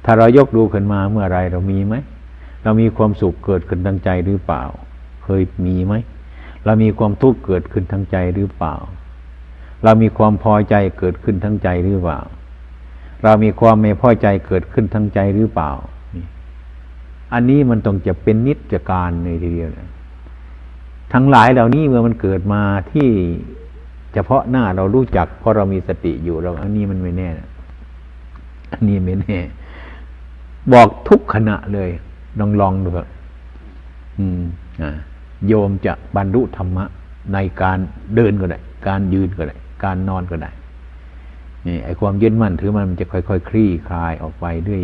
ถ้าเรายกดูขึ้นมาเมื่อไรเรามีไหมเรามีความสุขเกิดขึ้นทางใจหรือเปล่า เคยมีไหมเรามีความทุกข์เกิดขึ้นทางใจหรือเปล่า เรามีความพอใจเกิดขึ้นทั้งใจหรือเปล่า เรามีความไม่พอใจเกิดขึ้นทั้งใจหรือเปล่า อันนี้มันต้องจะเป็นนิจการในทีเดียวนะทั้งหลายเหล่านี้เมื่อมันเกิดมาที่เฉพาะหน้าเรารู้จักเพราะเรามีสติอยู่เราอันนี้มันไม่แน่นะอันนี้ไม่แน่ บอกทุกขณะเลย ลองลองดูครับอืมอ่าโยมจะบรรลุธรรมะในการเดินก็ได้ การยืนก็ได้ การนอนก็ได้ นี่ไอความยึดมั่นถือมันมันจะค่อยๆคคลี่คลายออกไปด้วย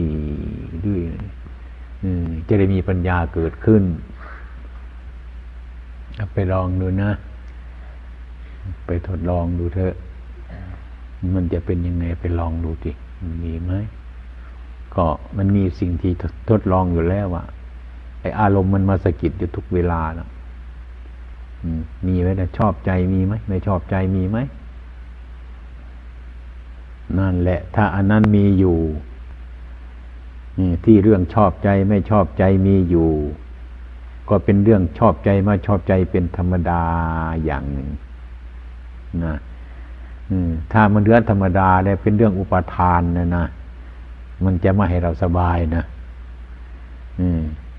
ด้วย จะได้มีปัญญาเกิดขึ้น ไปลองดูนะ ไปทดลองดูเถอะ มันจะเป็นยังไงไปลองดูดิมีไหมก็มันมีสิ่งที่ทดลองอยู่แล้วว่าไออารมณ์มันมาสะกิดอยู่ทุกเวลานะมีไหมแต่ชอบใจมีไหมไม่ชอบใจมีไหมนั่นแหละ ถ้าอันนั้นมีอยู่ ที่เรื่องชอบใจไม่ชอบใจมีอยู่ ก็เป็นเรื่องชอบใจมาชอบใจเป็นธรรมดาอย่างหนึ่งนะถ้ามันเรื่องธรรมดาแล้วเป็นเรื่องอุปทานนะนะมันจะไม่ให้เราสบายนะ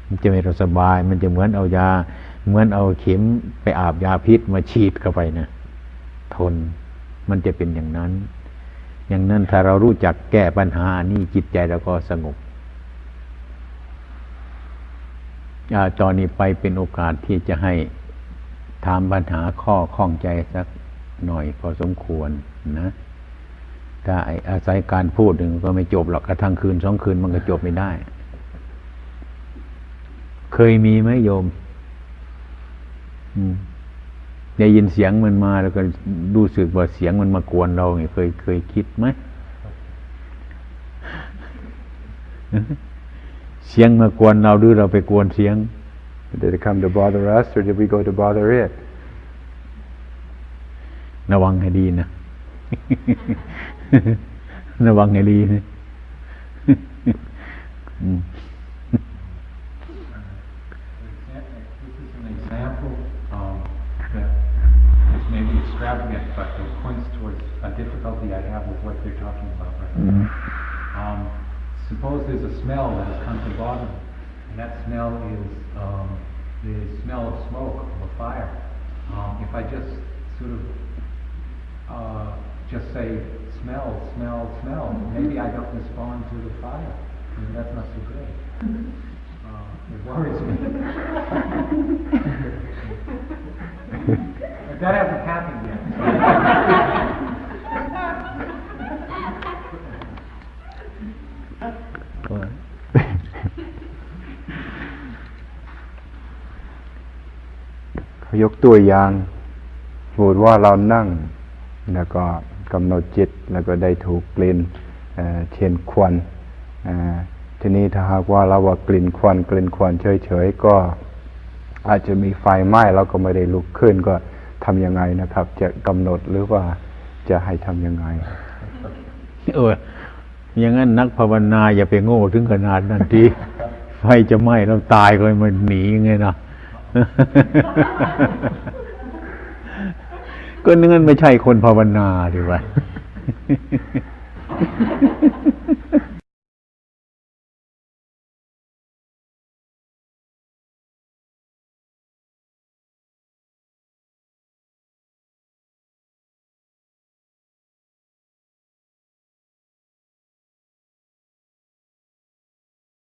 มันจะไม่เราสบาย มันจะเหมือนเอายา เหมือนเอาเข็มไปอาบยาพิษมาฉีดเข้าไปนะทนมันจะเป็นอย่างนั้น อย่างนั้นถ้าเรารู้จักแก้ปัญหานี่จิตใจเราก็สงบ ตอนนี้ไปเป็นโอกาสที่จะให้ถามปัญหาข้อข้องใจสักหน่อยพอสมควรนะถ้าไอ้อาศัยการพูดหนึ่งก็ไม่จบหรอกกระทั่งคืนสองคืนมันก็จบไม่ได้ เคยมีไหมโยมอืมได้ยินเสียงมันมาแล้วก็รู้สึกว่าเสียงมันมากวนเราเนี่ยเคยเคยคิดไหม เสียงมากวนเราหรือเราไปกวนเสียง Did it come to bother us or did we go to bother it? ระวังให้ดีนะ ระวังให้ดีนะ อืม This is an example um, that is maybe extravagant, but it points towards a difficulty I have with what they're talking about right now. Um, suppose there's a smell that has come to bother me, and that smell is um, the smell of smoke of a fire. Um, if I just sort of uh, just say smell, smell, smell, maybe I don't respond to the fire. and that's not so good. Uh, it worries me. But that hasn't happened yet. ยกตัวอย่างสมมติว่าเรานั่ง แล้วก็กำหนดจิตแล้วก็ได้ถูกกลิ่นเอ่อเช่นควันเอ่อทีนี้ถ้าหากว่าเราว่ากลิ่นควันกลิ่นควันเฉยๆก็อาจจะมีไฟไหม้เราก็ไม่ได้ลุกขึ้นก็ทำยังไงนะครับ จะกำหนดหรือว่าจะให้ทำยังไง เอออย่างนั้นนักภาวนาอย่าไปโง่ถึงขนาดนั้นทีไฟจะไหม้เราตายก็มันหนีไงนะ ก็นั่นไม่ใช่คนภาวนาดีว่า